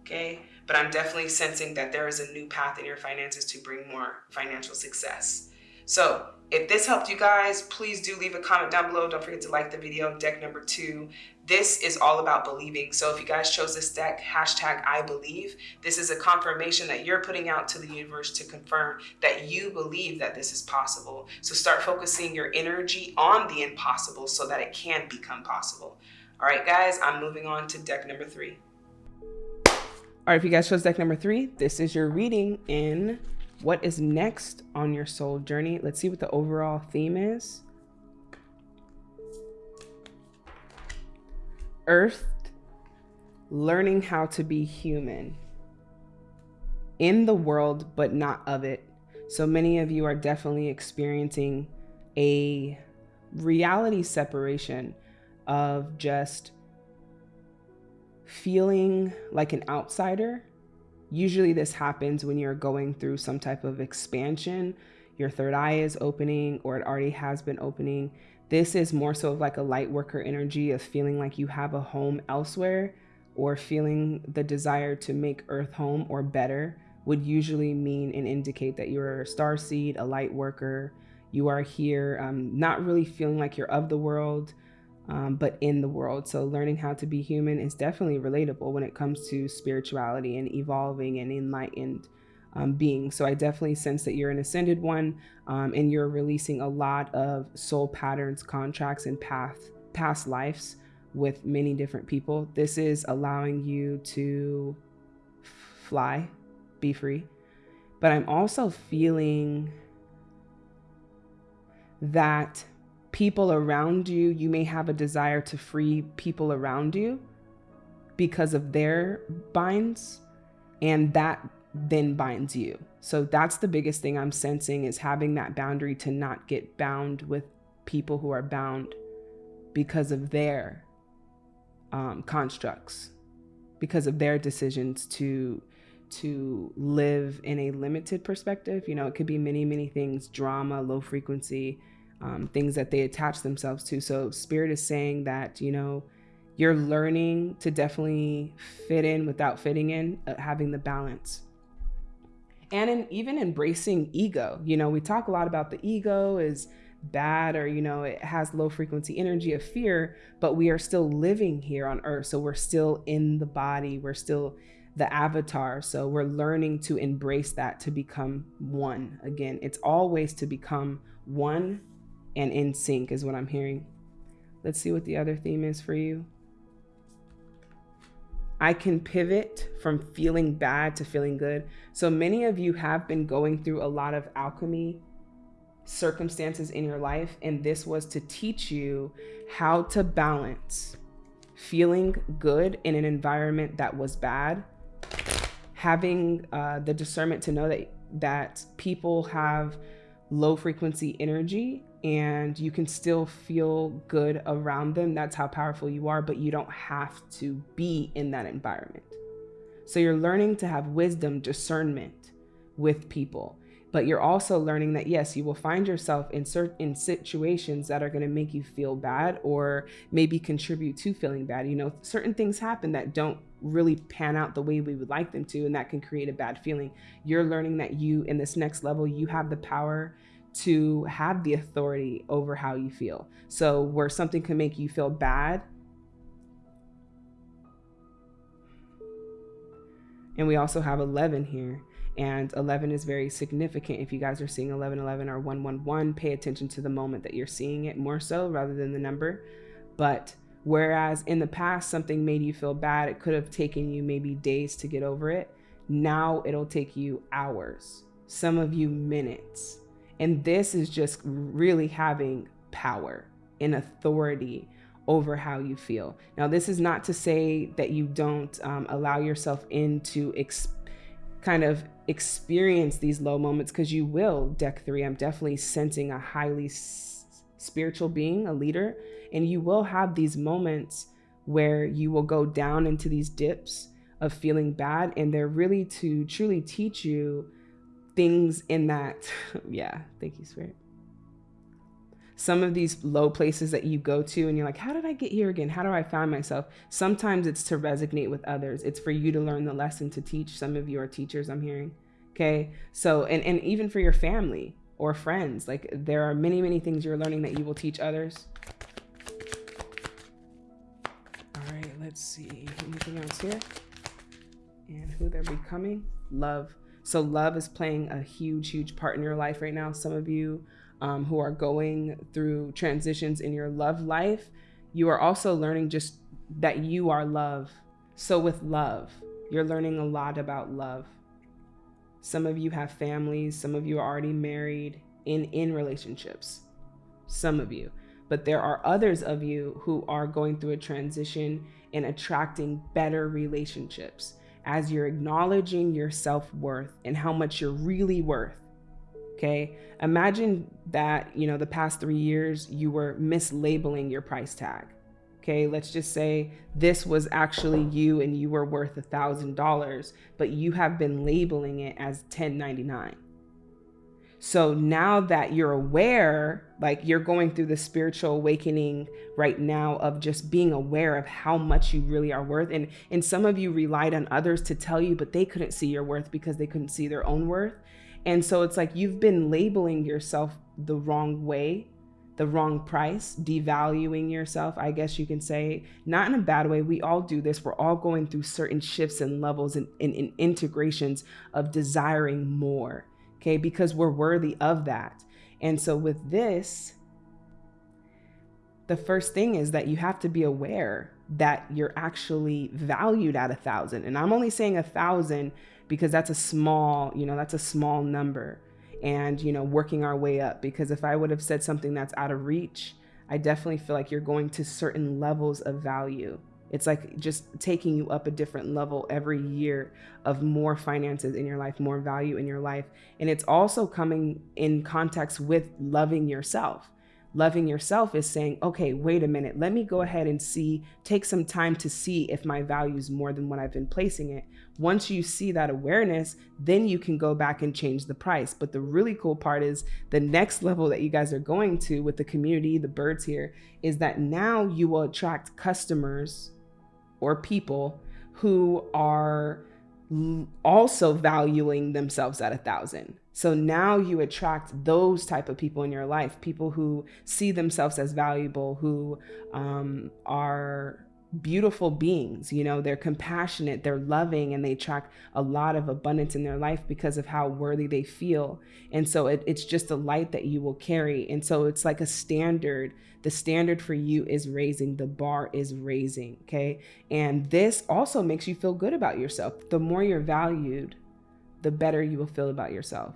Okay but I'm definitely sensing that there is a new path in your finances to bring more financial success. So if this helped you guys, please do leave a comment down below. Don't forget to like the video, deck number two. This is all about believing. So if you guys chose this deck, hashtag I believe, this is a confirmation that you're putting out to the universe to confirm that you believe that this is possible. So start focusing your energy on the impossible so that it can become possible. All right, guys, I'm moving on to deck number three. All right, if you guys chose deck number three, this is your reading in what is next on your soul journey. Let's see what the overall theme is. Earth, learning how to be human in the world, but not of it. So many of you are definitely experiencing a reality separation of just feeling like an outsider. Usually, this happens when you're going through some type of expansion. Your third eye is opening, or it already has been opening. This is more so of like a light worker energy of feeling like you have a home elsewhere, or feeling the desire to make Earth home or better would usually mean and indicate that you're a star seed, a light worker. You are here, um, not really feeling like you're of the world um, but in the world. So learning how to be human is definitely relatable when it comes to spirituality and evolving and enlightened um, being. So I definitely sense that you're an ascended one um, and you're releasing a lot of soul patterns, contracts, and path past lives with many different people. This is allowing you to fly, be free. But I'm also feeling that people around you, you may have a desire to free people around you because of their binds, and that then binds you. So that's the biggest thing I'm sensing is having that boundary to not get bound with people who are bound because of their um, constructs, because of their decisions to to live in a limited perspective. You know, it could be many, many things: drama, low frequency, um, things that they attach themselves to. So, Spirit is saying that, you know, you're learning to definitely fit in without fitting in, uh, having the balance. And in, even embracing ego. You know, we talk a lot about the ego is bad or, you know, it has low frequency energy of fear, but we are still living here on earth. So, we're still in the body, we're still the avatar. So, we're learning to embrace that to become one. Again, it's always to become one and in sync is what I'm hearing. Let's see what the other theme is for you. I can pivot from feeling bad to feeling good. So many of you have been going through a lot of alchemy circumstances in your life, and this was to teach you how to balance feeling good in an environment that was bad, having uh, the discernment to know that that people have low frequency energy and you can still feel good around them. That's how powerful you are, but you don't have to be in that environment. So you're learning to have wisdom, discernment with people, but you're also learning that yes, you will find yourself in certain situations that are going to make you feel bad or maybe contribute to feeling bad. You know, certain things happen that don't really pan out the way we would like them to, and that can create a bad feeling. You're learning that you, in this next level, you have the power to have the authority over how you feel. So, where something can make you feel bad, and we also have 11 here. And 11 is very significant. If you guys are seeing 1111 or 111, pay attention to the moment that you're seeing it more so rather than the number. But whereas in the past, something made you feel bad, it could have taken you maybe days to get over it. Now it'll take you hours, some of you minutes and this is just really having power and authority over how you feel. Now, this is not to say that you don't um, allow yourself into ex- kind of experience these low moments because you will. Deck three, I'm definitely sensing a highly s- spiritual being, a leader, and you will have these moments where you will go down into these dips of feeling bad, and they're really to truly teach you things in that. yeah, thank you, Spirit some of these low places that you go to and you're like, how did I get here again? How do I find myself? Sometimes it's to resonate with others. It's for you to learn the lesson to teach. Some of you are teachers, I'm hearing. Okay. So, and, and even for your family or friends, like there are many, many things you're learning that you will teach others. All right, let's see. Anything else here? And who they're becoming? Love. So, love is playing a huge, huge part in your life right now. Some of you um, who are going through transitions in your love life, you are also learning just that you are love. So, with love, you're learning a lot about love. Some of you have families, some of you are already married in in relationships. Some of you. But there are others of you who are going through a transition and attracting better relationships as you're acknowledging your self-worth and how much you're really worth Okay. Imagine that, you know, the past three years you were mislabeling your price tag. Okay. Let's just say this was actually you and you were worth a thousand dollars, but you have been labeling it as 1099. So now that you're aware, like you're going through the spiritual awakening right now of just being aware of how much you really are worth. And and some of you relied on others to tell you, but they couldn't see your worth because they couldn't see their own worth. And so it's like you've been labeling yourself the wrong way, the wrong price, devaluing yourself, I guess you can say, not in a bad way. We all do this. We're all going through certain shifts and levels and, and, and integrations of desiring more, okay, because we're worthy of that. And so with this, the first thing is that you have to be aware that you're actually valued at a thousand. And I'm only saying a thousand because that's a small, you know, that's a small number. And, you know, working our way up. Because if I would have said something that's out of reach, I definitely feel like you're going to certain levels of value. It's like just taking you up a different level every year of more finances in your life, more value in your life. And it's also coming in context with loving yourself loving yourself is saying, okay, wait a minute, let me go ahead and see, take some time to see if my value is more than what I've been placing it. Once you see that awareness, then you can go back and change the price. But the really cool part is the next level that you guys are going to with the community, the birds here, is that now you will attract customers or people who are also valuing themselves at a thousand. So now you attract those type of people in your life, people who see themselves as valuable, who um, are beautiful beings. You know, they're compassionate, they're loving, and they attract a lot of abundance in their life because of how worthy they feel. And so it, it's just a light that you will carry. And so it's like a standard. The standard for you is raising, the bar is raising. Okay. And this also makes you feel good about yourself. The more you're valued, the better you will feel about yourself.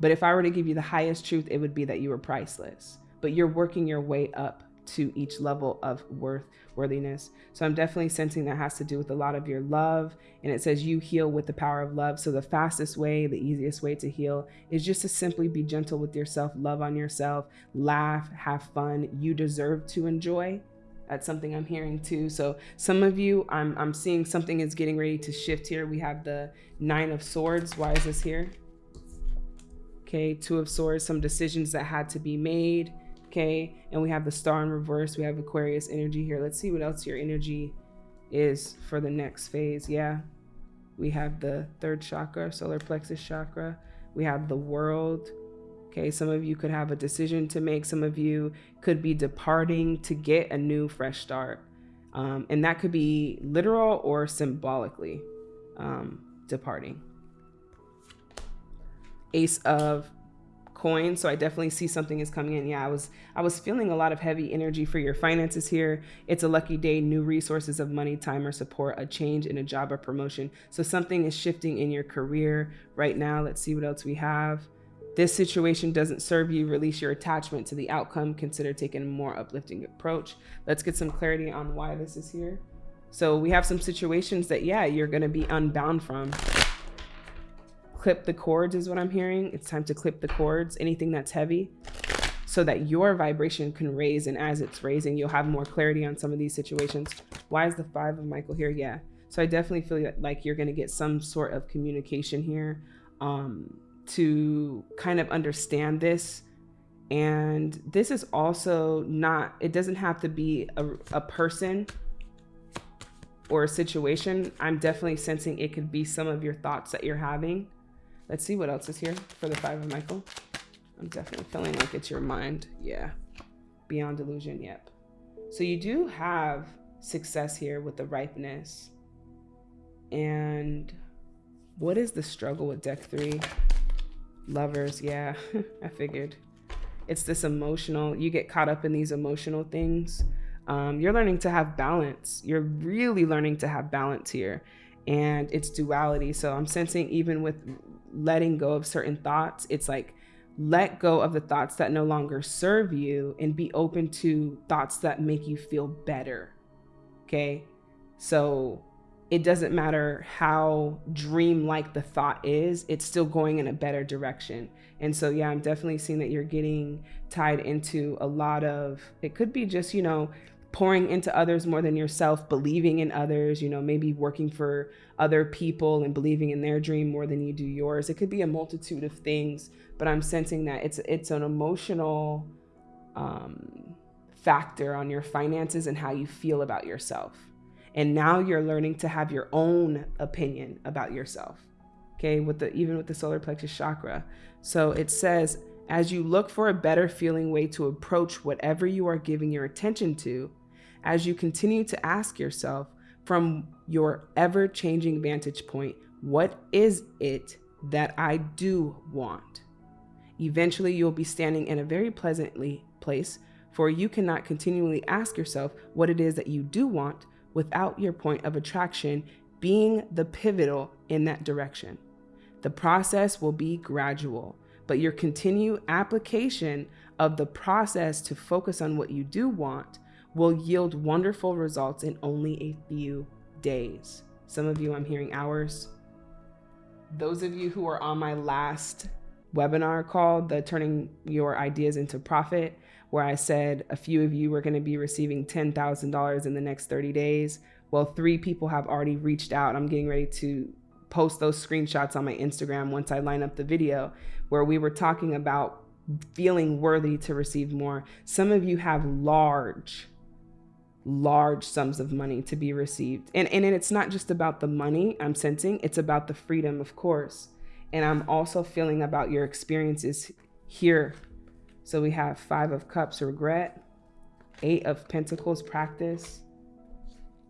But if I were to give you the highest truth, it would be that you are priceless. But you're working your way up to each level of worth worthiness. So I'm definitely sensing that has to do with a lot of your love. And it says you heal with the power of love. So the fastest way, the easiest way to heal is just to simply be gentle with yourself, love on yourself, laugh, have fun. You deserve to enjoy. That's something I'm hearing too. So some of you, I'm I'm seeing something is getting ready to shift here. We have the nine of swords. Why is this here? Okay, Two of Swords, some decisions that had to be made. Okay, and we have the Star in reverse. We have Aquarius energy here. Let's see what else your energy is for the next phase. Yeah, we have the third chakra, solar plexus chakra. We have the world. Okay, some of you could have a decision to make. Some of you could be departing to get a new fresh start. Um, and that could be literal or symbolically um, departing ace of coins so i definitely see something is coming in yeah i was i was feeling a lot of heavy energy for your finances here it's a lucky day new resources of money time or support a change in a job or promotion so something is shifting in your career right now let's see what else we have This situation doesn't serve you. Release your attachment to the outcome. Consider taking a more uplifting approach. Let's get some clarity on why this is here. So we have some situations that, yeah, you're going to be unbound from. Clip the cords is what I'm hearing. It's time to clip the cords, anything that's heavy, so that your vibration can raise. And as it's raising, you'll have more clarity on some of these situations. Why is the five of Michael here? Yeah. So I definitely feel like you're going to get some sort of communication here. Um, to kind of understand this. And this is also not, it doesn't have to be a, a person or a situation. I'm definitely sensing it could be some of your thoughts that you're having. Let's see what else is here for the five of Michael. I'm definitely feeling like it's your mind. Yeah. Beyond delusion. Yep. So you do have success here with the ripeness. And what is the struggle with deck three? Lovers, yeah, I figured. It's this emotional, you get caught up in these emotional things. Um, you're learning to have balance. You're really learning to have balance here. And it's duality. So I'm sensing even with letting go of certain thoughts, it's like let go of the thoughts that no longer serve you and be open to thoughts that make you feel better. Okay. So it doesn't matter how dream-like the thought is, it's still going in a better direction. And so, yeah, I'm definitely seeing that you're getting tied into a lot of, it could be just, you know, pouring into others more than yourself, believing in others, you know, maybe working for other people and believing in their dream more than you do yours. It could be a multitude of things, but I'm sensing that it's it's an emotional um, factor on your finances and how you feel about yourself. And now you're learning to have your own opinion about yourself. Okay, with the even with the solar plexus chakra. So it says, as you look for a better feeling way to approach whatever you are giving your attention to, as you continue to ask yourself from your ever changing vantage point, what is it that I do want? Eventually, you'll be standing in a very pleasantly place, for you cannot continually ask yourself what it is that you do want without your point of attraction being the pivotal in that direction. The process will be gradual, but your continued application of the process to focus on what you do want will yield wonderful results in only a few days. Some of you, I'm hearing hours. Those of you who are on my last webinar called the Turning Your Ideas into Profit, where I said a few of you were going to be receiving $10,000 in the next 30 days. Well, three people have already reached out. I'm getting ready to post those screenshots on my Instagram once I line up the video where we were talking about feeling worthy to receive more. Some of you have large, large sums of money to be received. And, and it's not just about the money I'm sensing, it's about the freedom, of course. And I'm also feeling about your experiences here so we have five of cups, regret, eight of pentacles, practice,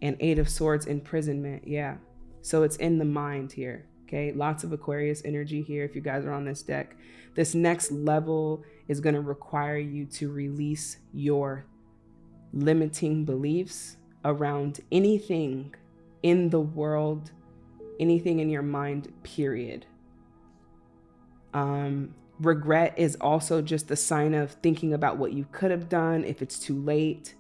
and eight of swords, imprisonment. Yeah. So it's in the mind here. Okay. Lots of Aquarius energy here. If you guys are on this deck, this next level is going to require you to release your limiting beliefs around anything in the world, anything in your mind, period. Um, regret is also just a sign of thinking about what you could have done if it's too late.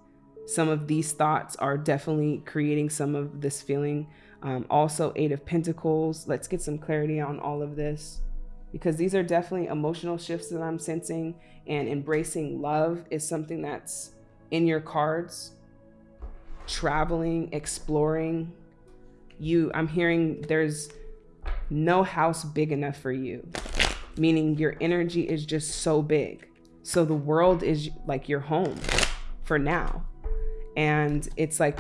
Some of these thoughts are definitely creating some of this feeling. Um, also, Eight of Pentacles. Let's get some clarity on all of this because these are definitely emotional shifts that I'm sensing, and embracing love is something that's in your cards. Traveling, exploring. You, I'm hearing there's no house big enough for you meaning your energy is just so big. So the world is like your home for now. And it's like,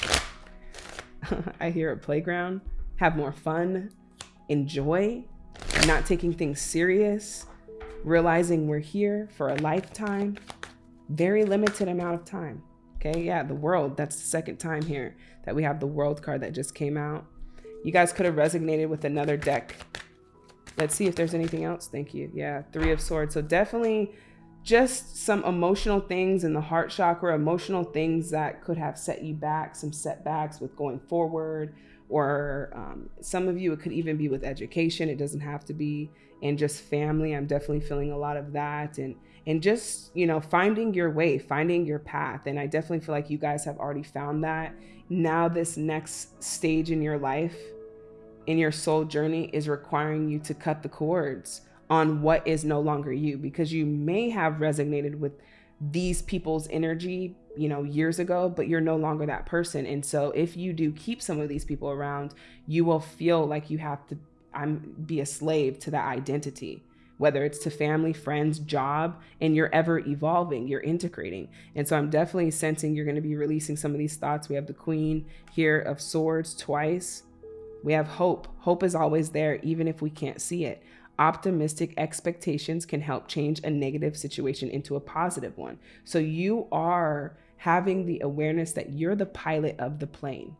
I hear a playground, have more fun, enjoy, not taking things serious, realizing we're here for a lifetime, very limited amount of time. Okay, yeah, the world, that's the second time here that we have the world card that just came out. You guys could have resonated with another deck Let's see if there's anything else. Thank you. Yeah, three of swords. So definitely just some emotional things in the heart chakra, emotional things that could have set you back, some setbacks with going forward or um, some of you, it could even be with education. It doesn't have to be, and just family. I'm definitely feeling a lot of that. And, and just, you know, finding your way, finding your path. And I definitely feel like you guys have already found that. Now, this next stage in your life, in your soul journey, is requiring you to cut the cords on what is no longer you because you may have resonated with these people's energy you know years ago but you're no longer that person and so if you do keep some of these people around you will feel like you have to i'm be a slave to that identity whether it's to family friends job and you're ever evolving you're integrating and so i'm definitely sensing you're going to be releasing some of these thoughts we have the queen here of swords twice we have hope hope is always there even if we can't see it optimistic expectations can help change a negative situation into a positive one. So you are having the awareness that you're the pilot of the plane.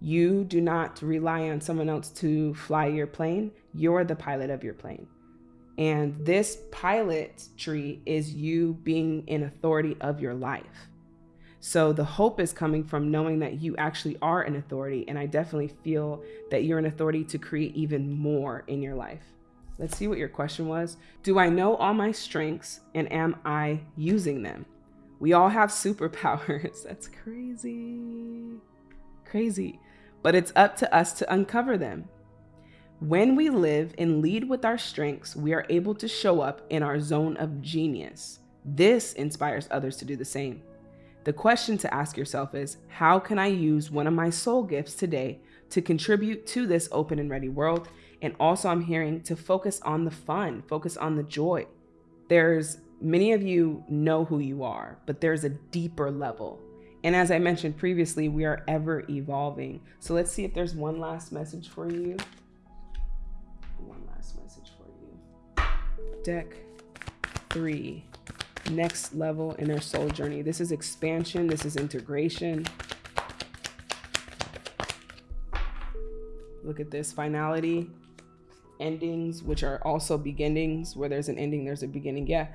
You do not rely on someone else to fly your plane. You're the pilot of your plane. And this pilot tree is you being in authority of your life. So the hope is coming from knowing that you actually are an authority. And I definitely feel that you're an authority to create even more in your life. Let's see what your question was. Do I know all my strengths and am I using them? We all have superpowers. That's crazy. Crazy. But it's up to us to uncover them. When we live and lead with our strengths, we are able to show up in our zone of genius. This inspires others to do the same. The question to ask yourself is How can I use one of my soul gifts today to contribute to this open and ready world and also, I'm hearing to focus on the fun, focus on the joy. There's many of you know who you are, but there's a deeper level. And as I mentioned previously, we are ever evolving. So let's see if there's one last message for you. Deck three, next level in their soul journey. This is expansion, this is integration. Look at this finality endings, which are also beginnings. Where there's an ending, there's a beginning. Yeah.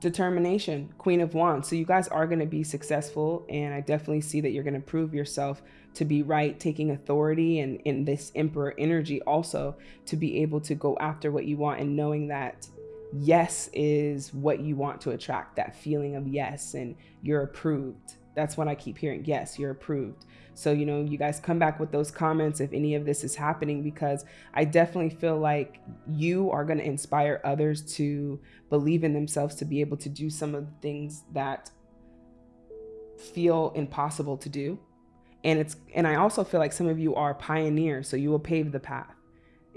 Determination, Queen of Wands. So you guys are going to be successful. And I definitely see that you're going to prove yourself to be right, taking authority and in this Emperor energy also to be able to go after what you want and knowing that yes is what you want to attract that feeling of yes and you're approved that's what I keep hearing. Yes, you're approved. So, you know, you guys come back with those comments if any of this is happening, because I definitely feel like you are going to inspire others to believe in themselves to be able to do some of the things that feel impossible to do. And it's, and I also feel like some of you are pioneers, so you will pave the path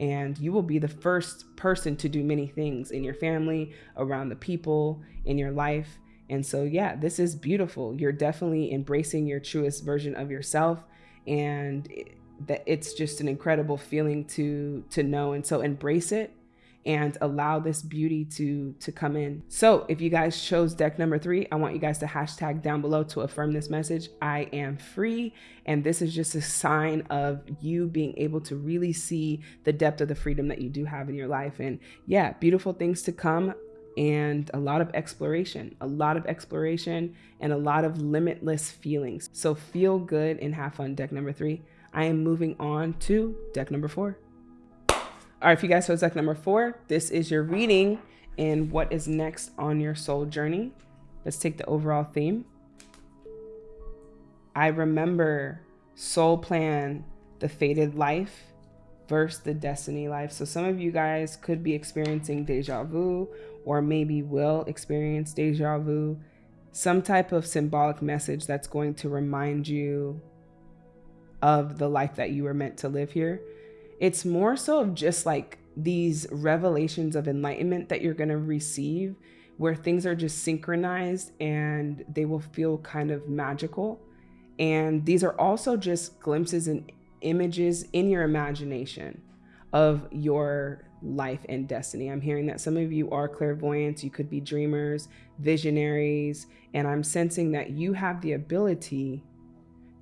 and you will be the first person to do many things in your family, around the people, in your life. And so, yeah, this is beautiful. You're definitely embracing your truest version of yourself. And that it's just an incredible feeling to to know and so embrace it and allow this beauty to to come in so if you guys chose deck number three i want you guys to hashtag down below to affirm this message i am free and this is just a sign of you being able to really see the depth of the freedom that you do have in your life and yeah beautiful things to come and a lot of exploration, a lot of exploration and a lot of limitless feelings. So feel good and have fun, deck number three. I am moving on to deck number four. All right, if you guys chose deck number four, this is your reading and what is next on your soul journey. Let's take the overall theme. I remember soul plan, the fated life versus the destiny life. So some of you guys could be experiencing deja vu or maybe will experience deja vu, some type of symbolic message that's going to remind you of the life that you were meant to live here. It's more so of just like these revelations of enlightenment that you're going to receive where things are just synchronized and they will feel kind of magical. And these are also just glimpses and images in your imagination of your life and destiny. I'm hearing that some of you are clairvoyants, you could be dreamers, visionaries, and I'm sensing that you have the ability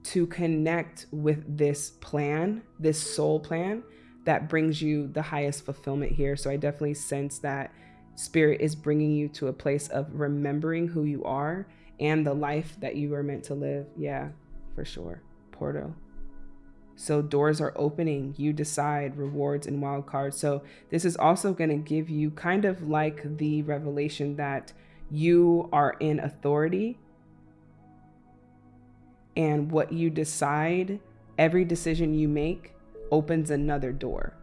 to connect with this plan, this soul plan that brings you the highest fulfillment here. So I definitely sense that spirit is bringing you to a place of remembering who you are and the life that you were meant to live. Yeah, for sure. Porto. So doors are opening, you decide rewards and wild cards. So this is also going to give you kind of like the revelation that you are in authority and what you decide, every decision you make opens another door.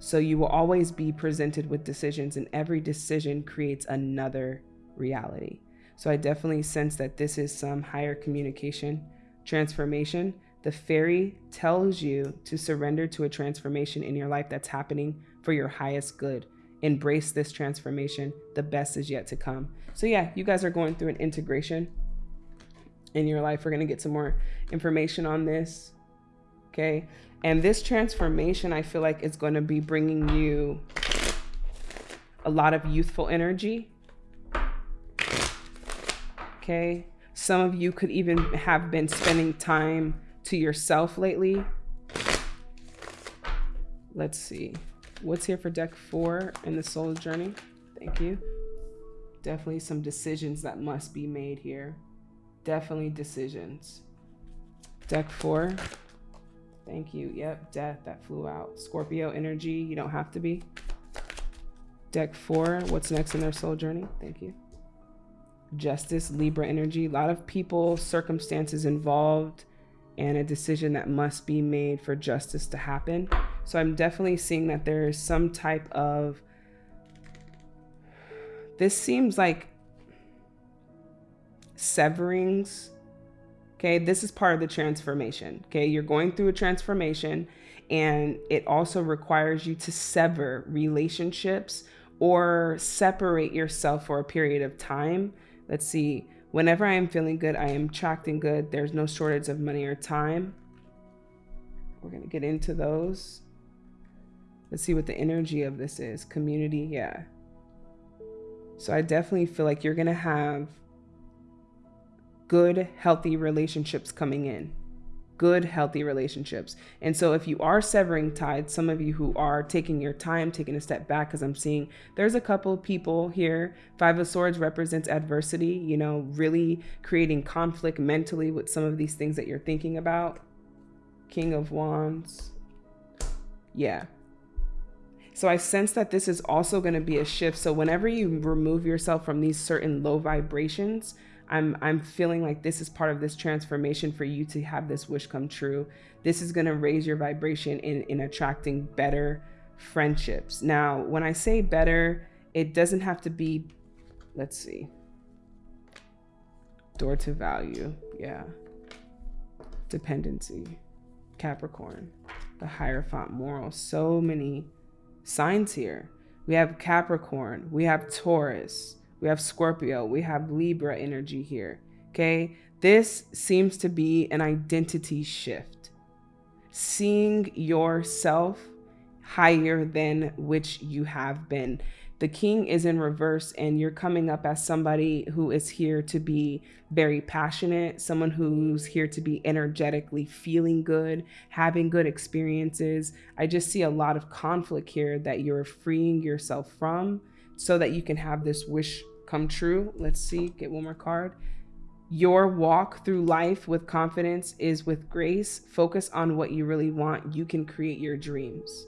So you will always be presented with decisions and every decision creates another reality. So I definitely sense that this is some higher communication transformation the fairy tells you to surrender to a transformation in your life that's happening for your highest good. Embrace this transformation. The best is yet to come. So, yeah, you guys are going through an integration in your life. We're going to get some more information on this. Okay. And this transformation, I feel like, is going to be bringing you a lot of youthful energy. Okay. Some of you could even have been spending time to yourself lately. Let's see. What's here for deck four in the soul journey? Thank you. Definitely some decisions that must be made here. Definitely decisions. Deck four. Thank you. Yep, death that flew out. Scorpio energy. You don't have to be. Deck four. What's next in their soul journey? Thank you. Justice, Libra energy. A lot of people, circumstances involved and a decision that must be made for justice to happen. So I'm definitely seeing that there is some type of. This seems like severings. Okay, this is part of the transformation. Okay, you're going through a transformation, and it also requires you to sever relationships or separate yourself for a period of time. Let's see Whenever I am feeling good, I am attracting good. There's no shortage of money or time. We're going to get into those. Let's see what the energy of this is. Community, yeah. So I definitely feel like you're going to have good, healthy relationships coming in good, healthy relationships. And so, if you are severing ties, some of you who are taking your time, taking a step back, because I'm seeing there's a couple people here. Five of Swords represents adversity, you know, really creating conflict mentally with some of these things that you're thinking about. King of Wands. Yeah. So I sense that this is also going to be a shift. So whenever you remove yourself from these certain low vibrations, I'm I'm feeling like this is part of this transformation for you to have this wish come true. This is going to raise your vibration in in attracting better friendships. Now, when I say better, it doesn't have to be let's see. Door to value. Yeah. Dependency. Capricorn. The Hierophant moral. So many signs here. We have Capricorn, we have Taurus, we have Scorpio, we have Libra energy here. Okay. This seems to be an identity shift. Seeing yourself higher than which you have been. The king is in reverse, and you're coming up as somebody who is here to be very passionate, someone who's here to be energetically feeling good, having good experiences. I just see a lot of conflict here that you're freeing yourself from so that you can have this wish come true. Let's see, get one more card. Your walk through life with confidence is with grace. Focus on what you really want. You can create your dreams.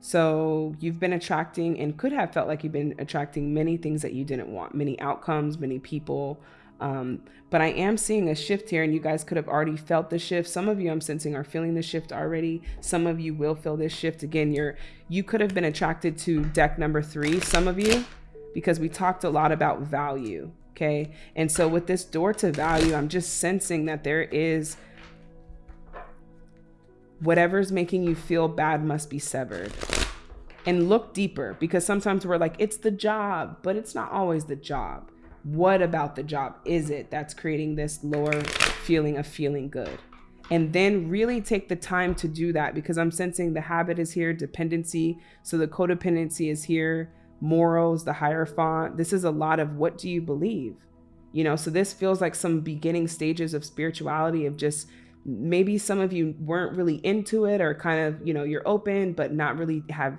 So you've been attracting and could have felt like you've been attracting many things that you didn't want, many outcomes, many people. Um, but I am seeing a shift here, and you guys could have already felt the shift. Some of you I'm sensing are feeling the shift already. Some of you will feel this shift again. You're you could have been attracted to deck number three. Some of you because we talked a lot about value. Okay. And so with this door to value, I'm just sensing that there is whatever's making you feel bad must be severed. And look deeper because sometimes we're like, it's the job, but it's not always the job. What about the job is it that's creating this lower feeling of feeling good? And then really take the time to do that because I'm sensing the habit is here, dependency. So the codependency is here morals, the Hierophant. This is a lot of what do you believe? You know, so this feels like some beginning stages of spirituality of just maybe some of you weren't really into it or kind of, you know, you're open, but not really have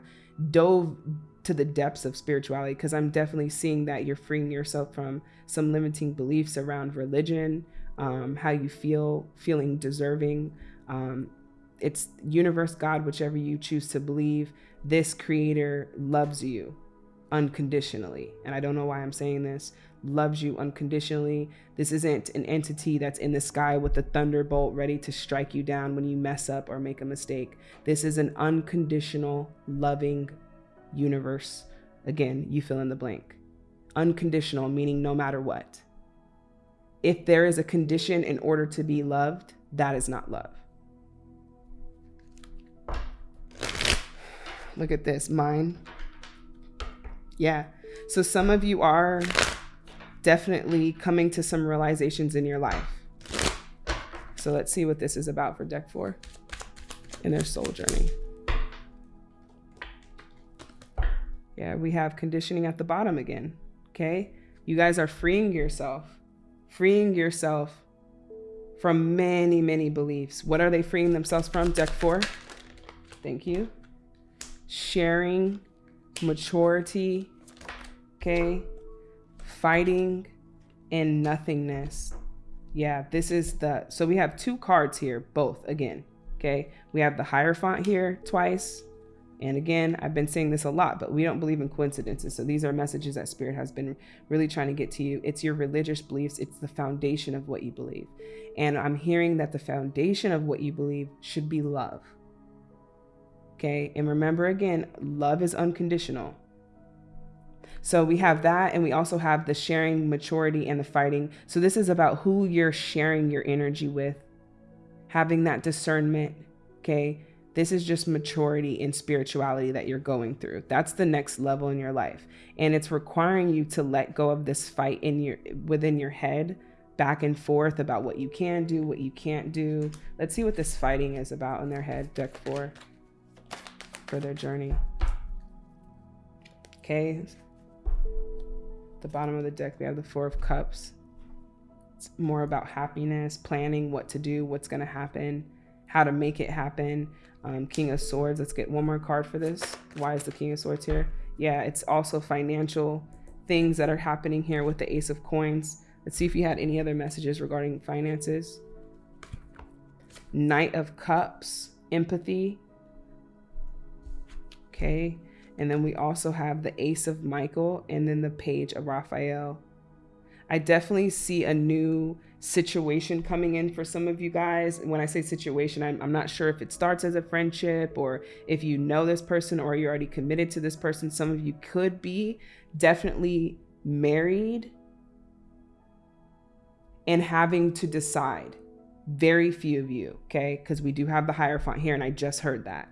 dove to the depths of spirituality because I'm definitely seeing that you're freeing yourself from some limiting beliefs around religion, um, how you feel, feeling deserving. Um, it's universe, God, whichever you choose to believe. This creator loves you unconditionally. And I don't know why I'm saying this loves you unconditionally. This isn't an entity that's in the sky with a thunderbolt ready to strike you down when you mess up or make a mistake. This is an unconditional, loving universe. Again, you fill in the blank. Unconditional, meaning no matter what. If there is a condition in order to be loved, that is not love. Look at this, mine. Yeah. So some of you are definitely coming to some realizations in your life. So let's see what this is about for deck four in their soul journey. Yeah, we have conditioning at the bottom again. Okay. You guys are freeing yourself, freeing yourself from many, many beliefs. What are they freeing themselves from? Deck four. Thank you. Sharing, maturity, okay? Fighting and nothingness. Yeah, this is the, so we have two cards here, both again, okay? We have the Hierophant here twice. And again, I've been saying this a lot, but we don't believe in coincidences. So these are messages that Spirit has been really trying to get to you. It's your religious beliefs, it's the foundation of what you believe. And I'm hearing that the foundation of what you believe should be love. Okay. And remember again, love is unconditional. So we have that, and we also have the sharing, maturity, and the fighting. So this is about who you're sharing your energy with, having that discernment. Okay. This is just maturity and spirituality that you're going through. That's the next level in your life. And it's requiring you to let go of this fight in your within your head back and forth about what you can do, what you can't do. Let's see what this fighting is about in their head, deck four, for their journey. Okay, the bottom of the deck, we have the Four of Cups. It's more about happiness, planning what to do, what's going to happen, how to make it happen. Um, King of Swords. Let's get one more card for this. Why is the King of Swords here? Yeah, it's also financial things that are happening here with the Ace of Coins. Let's see if you had any other messages regarding finances. Knight of Cups, empathy. Okay. And then we also have the Ace of Michael and then the Page of Raphael. I definitely see a new situation coming in for some of you guys. When I say situation, I'm, I'm, not sure if it starts as a friendship or if you know this person or you're already committed to this person. Some of you could be definitely married and having to decide. Very few of you, okay? Because we do have the Hierophant here, and I just heard that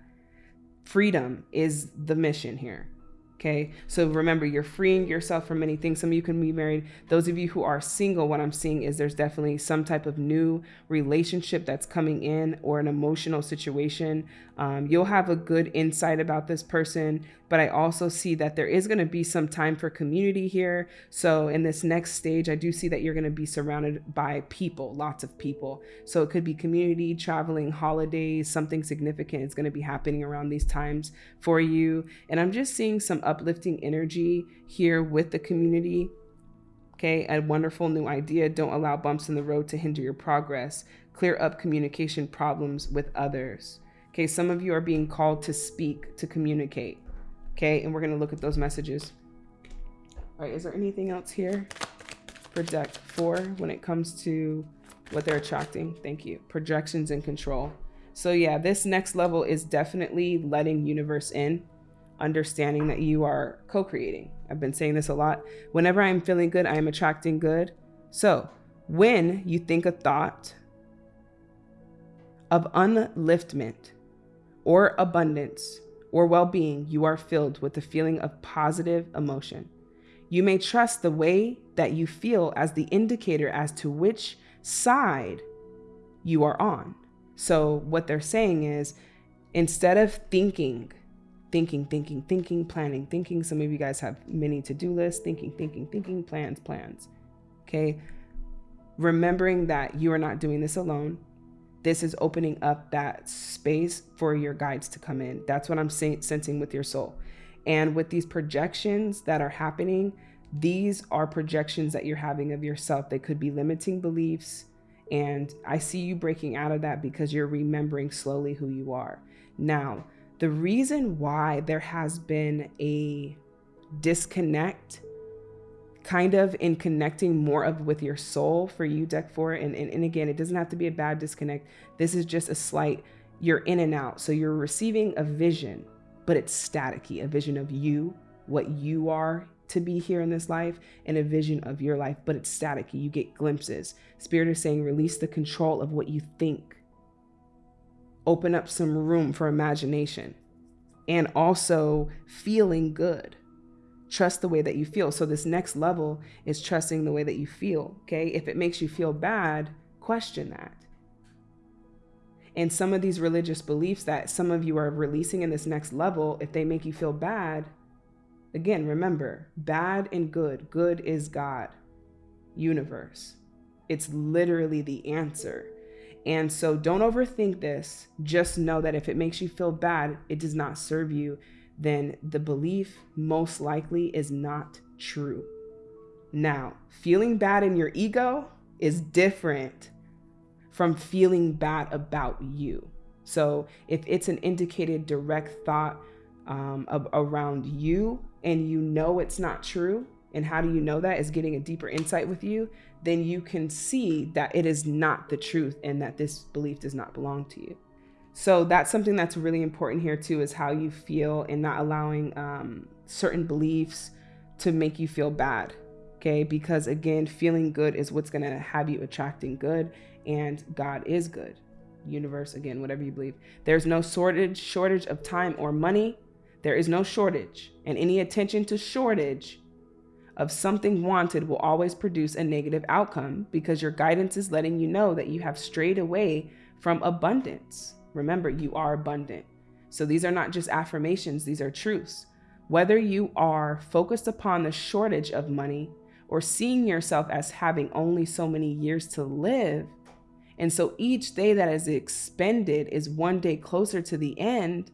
freedom is the mission here. Okay. So remember, you're freeing yourself from many things. Some of you can be married. Those of you who are single, what I'm seeing is there's definitely some type of new relationship that's coming in or an emotional situation. Um, you'll have a good insight about this person, but I also see that there is going to be some time for community here. So in this next stage, I do see that you're going to be surrounded by people, lots of people. So it could be community, traveling, holidays, something significant is going to be happening around these times for you. And I'm just seeing some uplifting energy here with the community. Okay, a wonderful new idea. Don't allow bumps in the road to hinder your progress. Clear up communication problems with others. Okay, some of you are being called to speak, to communicate. Okay, and we're going to look at those messages. All right, is there anything else here Project for deck four when it comes to what they're attracting? Thank you. Projections and control. So yeah, this next level is definitely letting universe in understanding that you are co creating. I've been saying this a lot. Whenever I'm feeling good, I am attracting good. So when you think a thought of unliftment or abundance or well being, you are filled with a feeling of positive emotion. You may trust the way that you feel as the indicator as to which side you are on. So, what they're saying is instead of thinking thinking, thinking, thinking, planning, thinking. Some of you guys have many to do lists, thinking, thinking, thinking, plans, plans. Okay. Remembering that you are not doing this alone. This is opening up that space for your guides to come in. That's what I'm sensing with your soul. And with these projections that are happening, these are projections that you're having of yourself. They could be limiting beliefs. And I see you breaking out of that because you're remembering slowly who you are. Now, the reason why there has been a disconnect kind of in connecting more of with your soul for you deck four and, and, and again it doesn't have to be a bad disconnect this is just a slight you're in and out so you're receiving a vision but it's staticky a vision of you what you are to be here in this life and a vision of your life, but it's static. You get glimpses. Spirit is saying release the control of what you think. Open up some room for imagination and also feeling good. Trust the way that you feel. So, this next level is trusting the way that you feel. Okay. If it makes you feel bad, question that. And some of these religious beliefs that some of you are releasing in this next level, if they make you feel bad, Again, remember bad and good. Good is God, universe. It's literally the answer. And so don't overthink this. Just know that if it makes you feel bad, it does not serve you, then the belief most likely is not true. Now, feeling bad in your ego is different from feeling bad about you. So if it's an indicated direct thought um, of, around you and you know it's not true, and how do you know that is getting a deeper insight with you, then you can see that it is not the truth and that this belief does not belong to you. So that's something that's really important here too is how you feel and not allowing um, certain beliefs to make you feel bad. Okay, because again, feeling good is what's gonna have you attracting good, and God is good. Universe, again, whatever you believe. There's no shortage, shortage of time or money there is no shortage, and any attention to shortage of something wanted will always produce a negative outcome because your guidance is letting you know that you have strayed away from abundance. Remember, you are abundant. So these are not just affirmations, these are truths. Whether you are focused upon the shortage of money or seeing yourself as having only so many years to live, and so each day that is expended is one day closer to the end,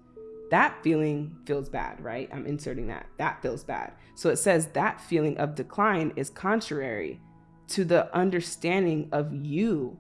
that feeling feels bad, right? I'm inserting that. That feels bad. So it says that feeling of decline is contrary to the understanding of you.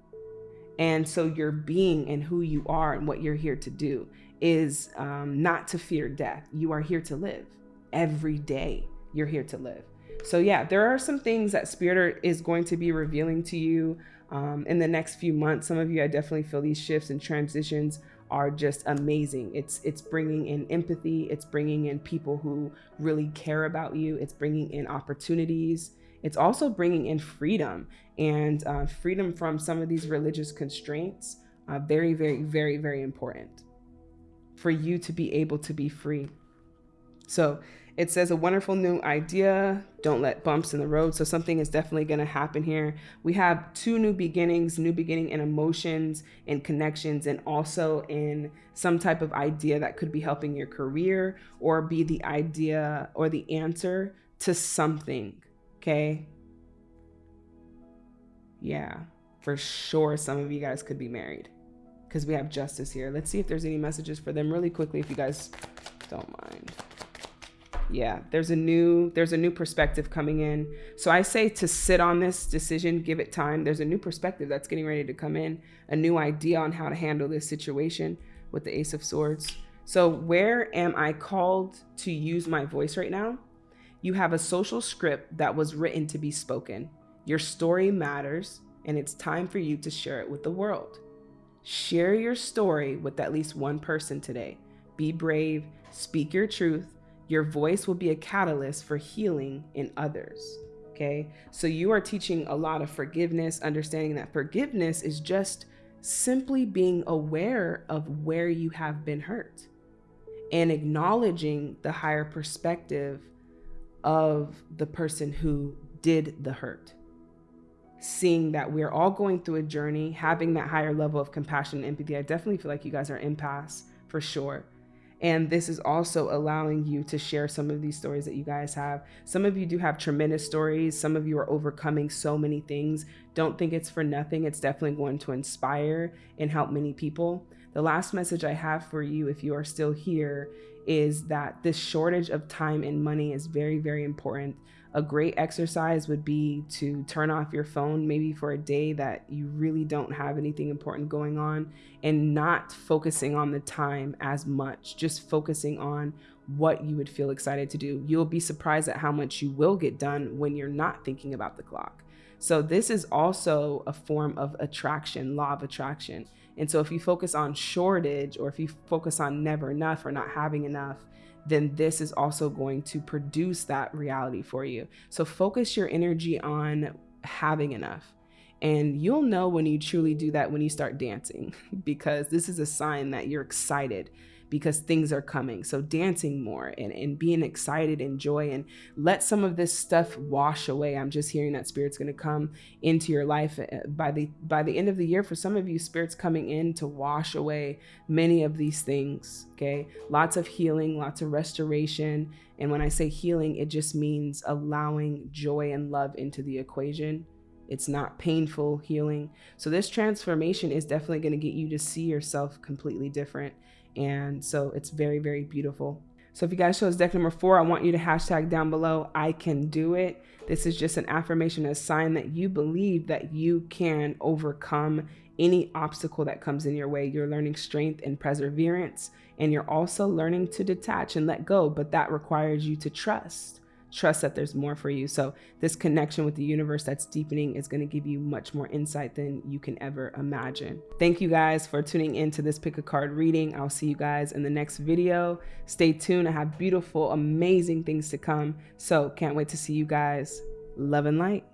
And so your being and who you are and what you're here to do is um, not to fear death. You are here to live every day. You're here to live. So, yeah, there are some things that Spirit is going to be revealing to you um, in the next few months. Some of you, I definitely feel these shifts and transitions are just amazing. It's it's bringing in empathy, it's bringing in people who really care about you, it's bringing in opportunities. It's also bringing in freedom and uh, freedom from some of these religious constraints. Uh, very, very, very, very important for you to be able to be free. So it says a wonderful new idea. Don't let bumps in the road. So something is definitely going to happen here. We have two new beginnings, new beginning in emotions and connections, and also in some type of idea that could be helping your career or be the idea or the answer to something. Okay. Yeah, for sure. Some of you guys could be married because we have justice here. Let's see if there's any messages for them really quickly if you guys don't mind yeah there's a new there's a new perspective coming in. So i say to sit on this decision give it time. There's a new perspective that's getting ready to come in a new idea on how to handle this situation with the ace of swords. So where am i called to use my voice right now? You have a social script that was written to be spoken. Your story matters and it's time for you to share it with the world. Share your story with at least one person today. Be brave speak your truth your voice will be a catalyst for healing in others. Okay. So you are teaching a lot of forgiveness, understanding that forgiveness is just simply being aware of where you have been hurt and acknowledging the higher perspective of the person who did the hurt. Seeing that we're all going through a journey, having that higher level of compassion and empathy. I definitely feel like you guys are empaths for sure. And this is also allowing you to share some of these stories that you guys have. Some of you do have tremendous stories. Some of you are overcoming so many things. Don't think it's for nothing. It's definitely going to inspire and help many people. The last message I have for you, if you are still here, is that this shortage of time and money is very, very important. A great exercise would be to turn off your phone maybe for a day that you really don't have anything important going on and not focusing on the time as much, just focusing on what you would feel excited to do. You'll be surprised at how much you will get done when you're not thinking about the clock. So, this is also a form of attraction, law of attraction. And so, if you focus on shortage or if you focus on never enough or not having enough, then this is also going to produce that reality for you. So focus your energy on having enough. And you'll know when you truly do that when you start dancing, because this is a sign that you're excited because things are coming. So dancing more and, and being excited and joy and let some of this stuff wash away. I'm just hearing that spirit's going to come into your life uh, by the by the end of the year. For some of you, spirit's coming in to wash away many of these things. Okay, lots of healing, lots of restoration. And when I say healing, it just means allowing joy and love into the equation. It's not painful healing. So, this transformation is definitely going to get you to see yourself completely different. And so it's very, very beautiful. So if you guys chose deck number four, I want you to hashtag down below, I can do it. This is just an affirmation, a sign that you believe that you can overcome any obstacle that comes in your way. You're learning strength and perseverance, and you're also learning to detach and let go, but that requires you to trust trust that there's more for you. So this connection with the universe that's deepening is going to give you much more insight than you can ever imagine. Thank you guys for tuning in to this pick a card reading. I'll see you guys in the next video. Stay tuned. I have beautiful, amazing things to come. So can't wait to see you guys. Love and light.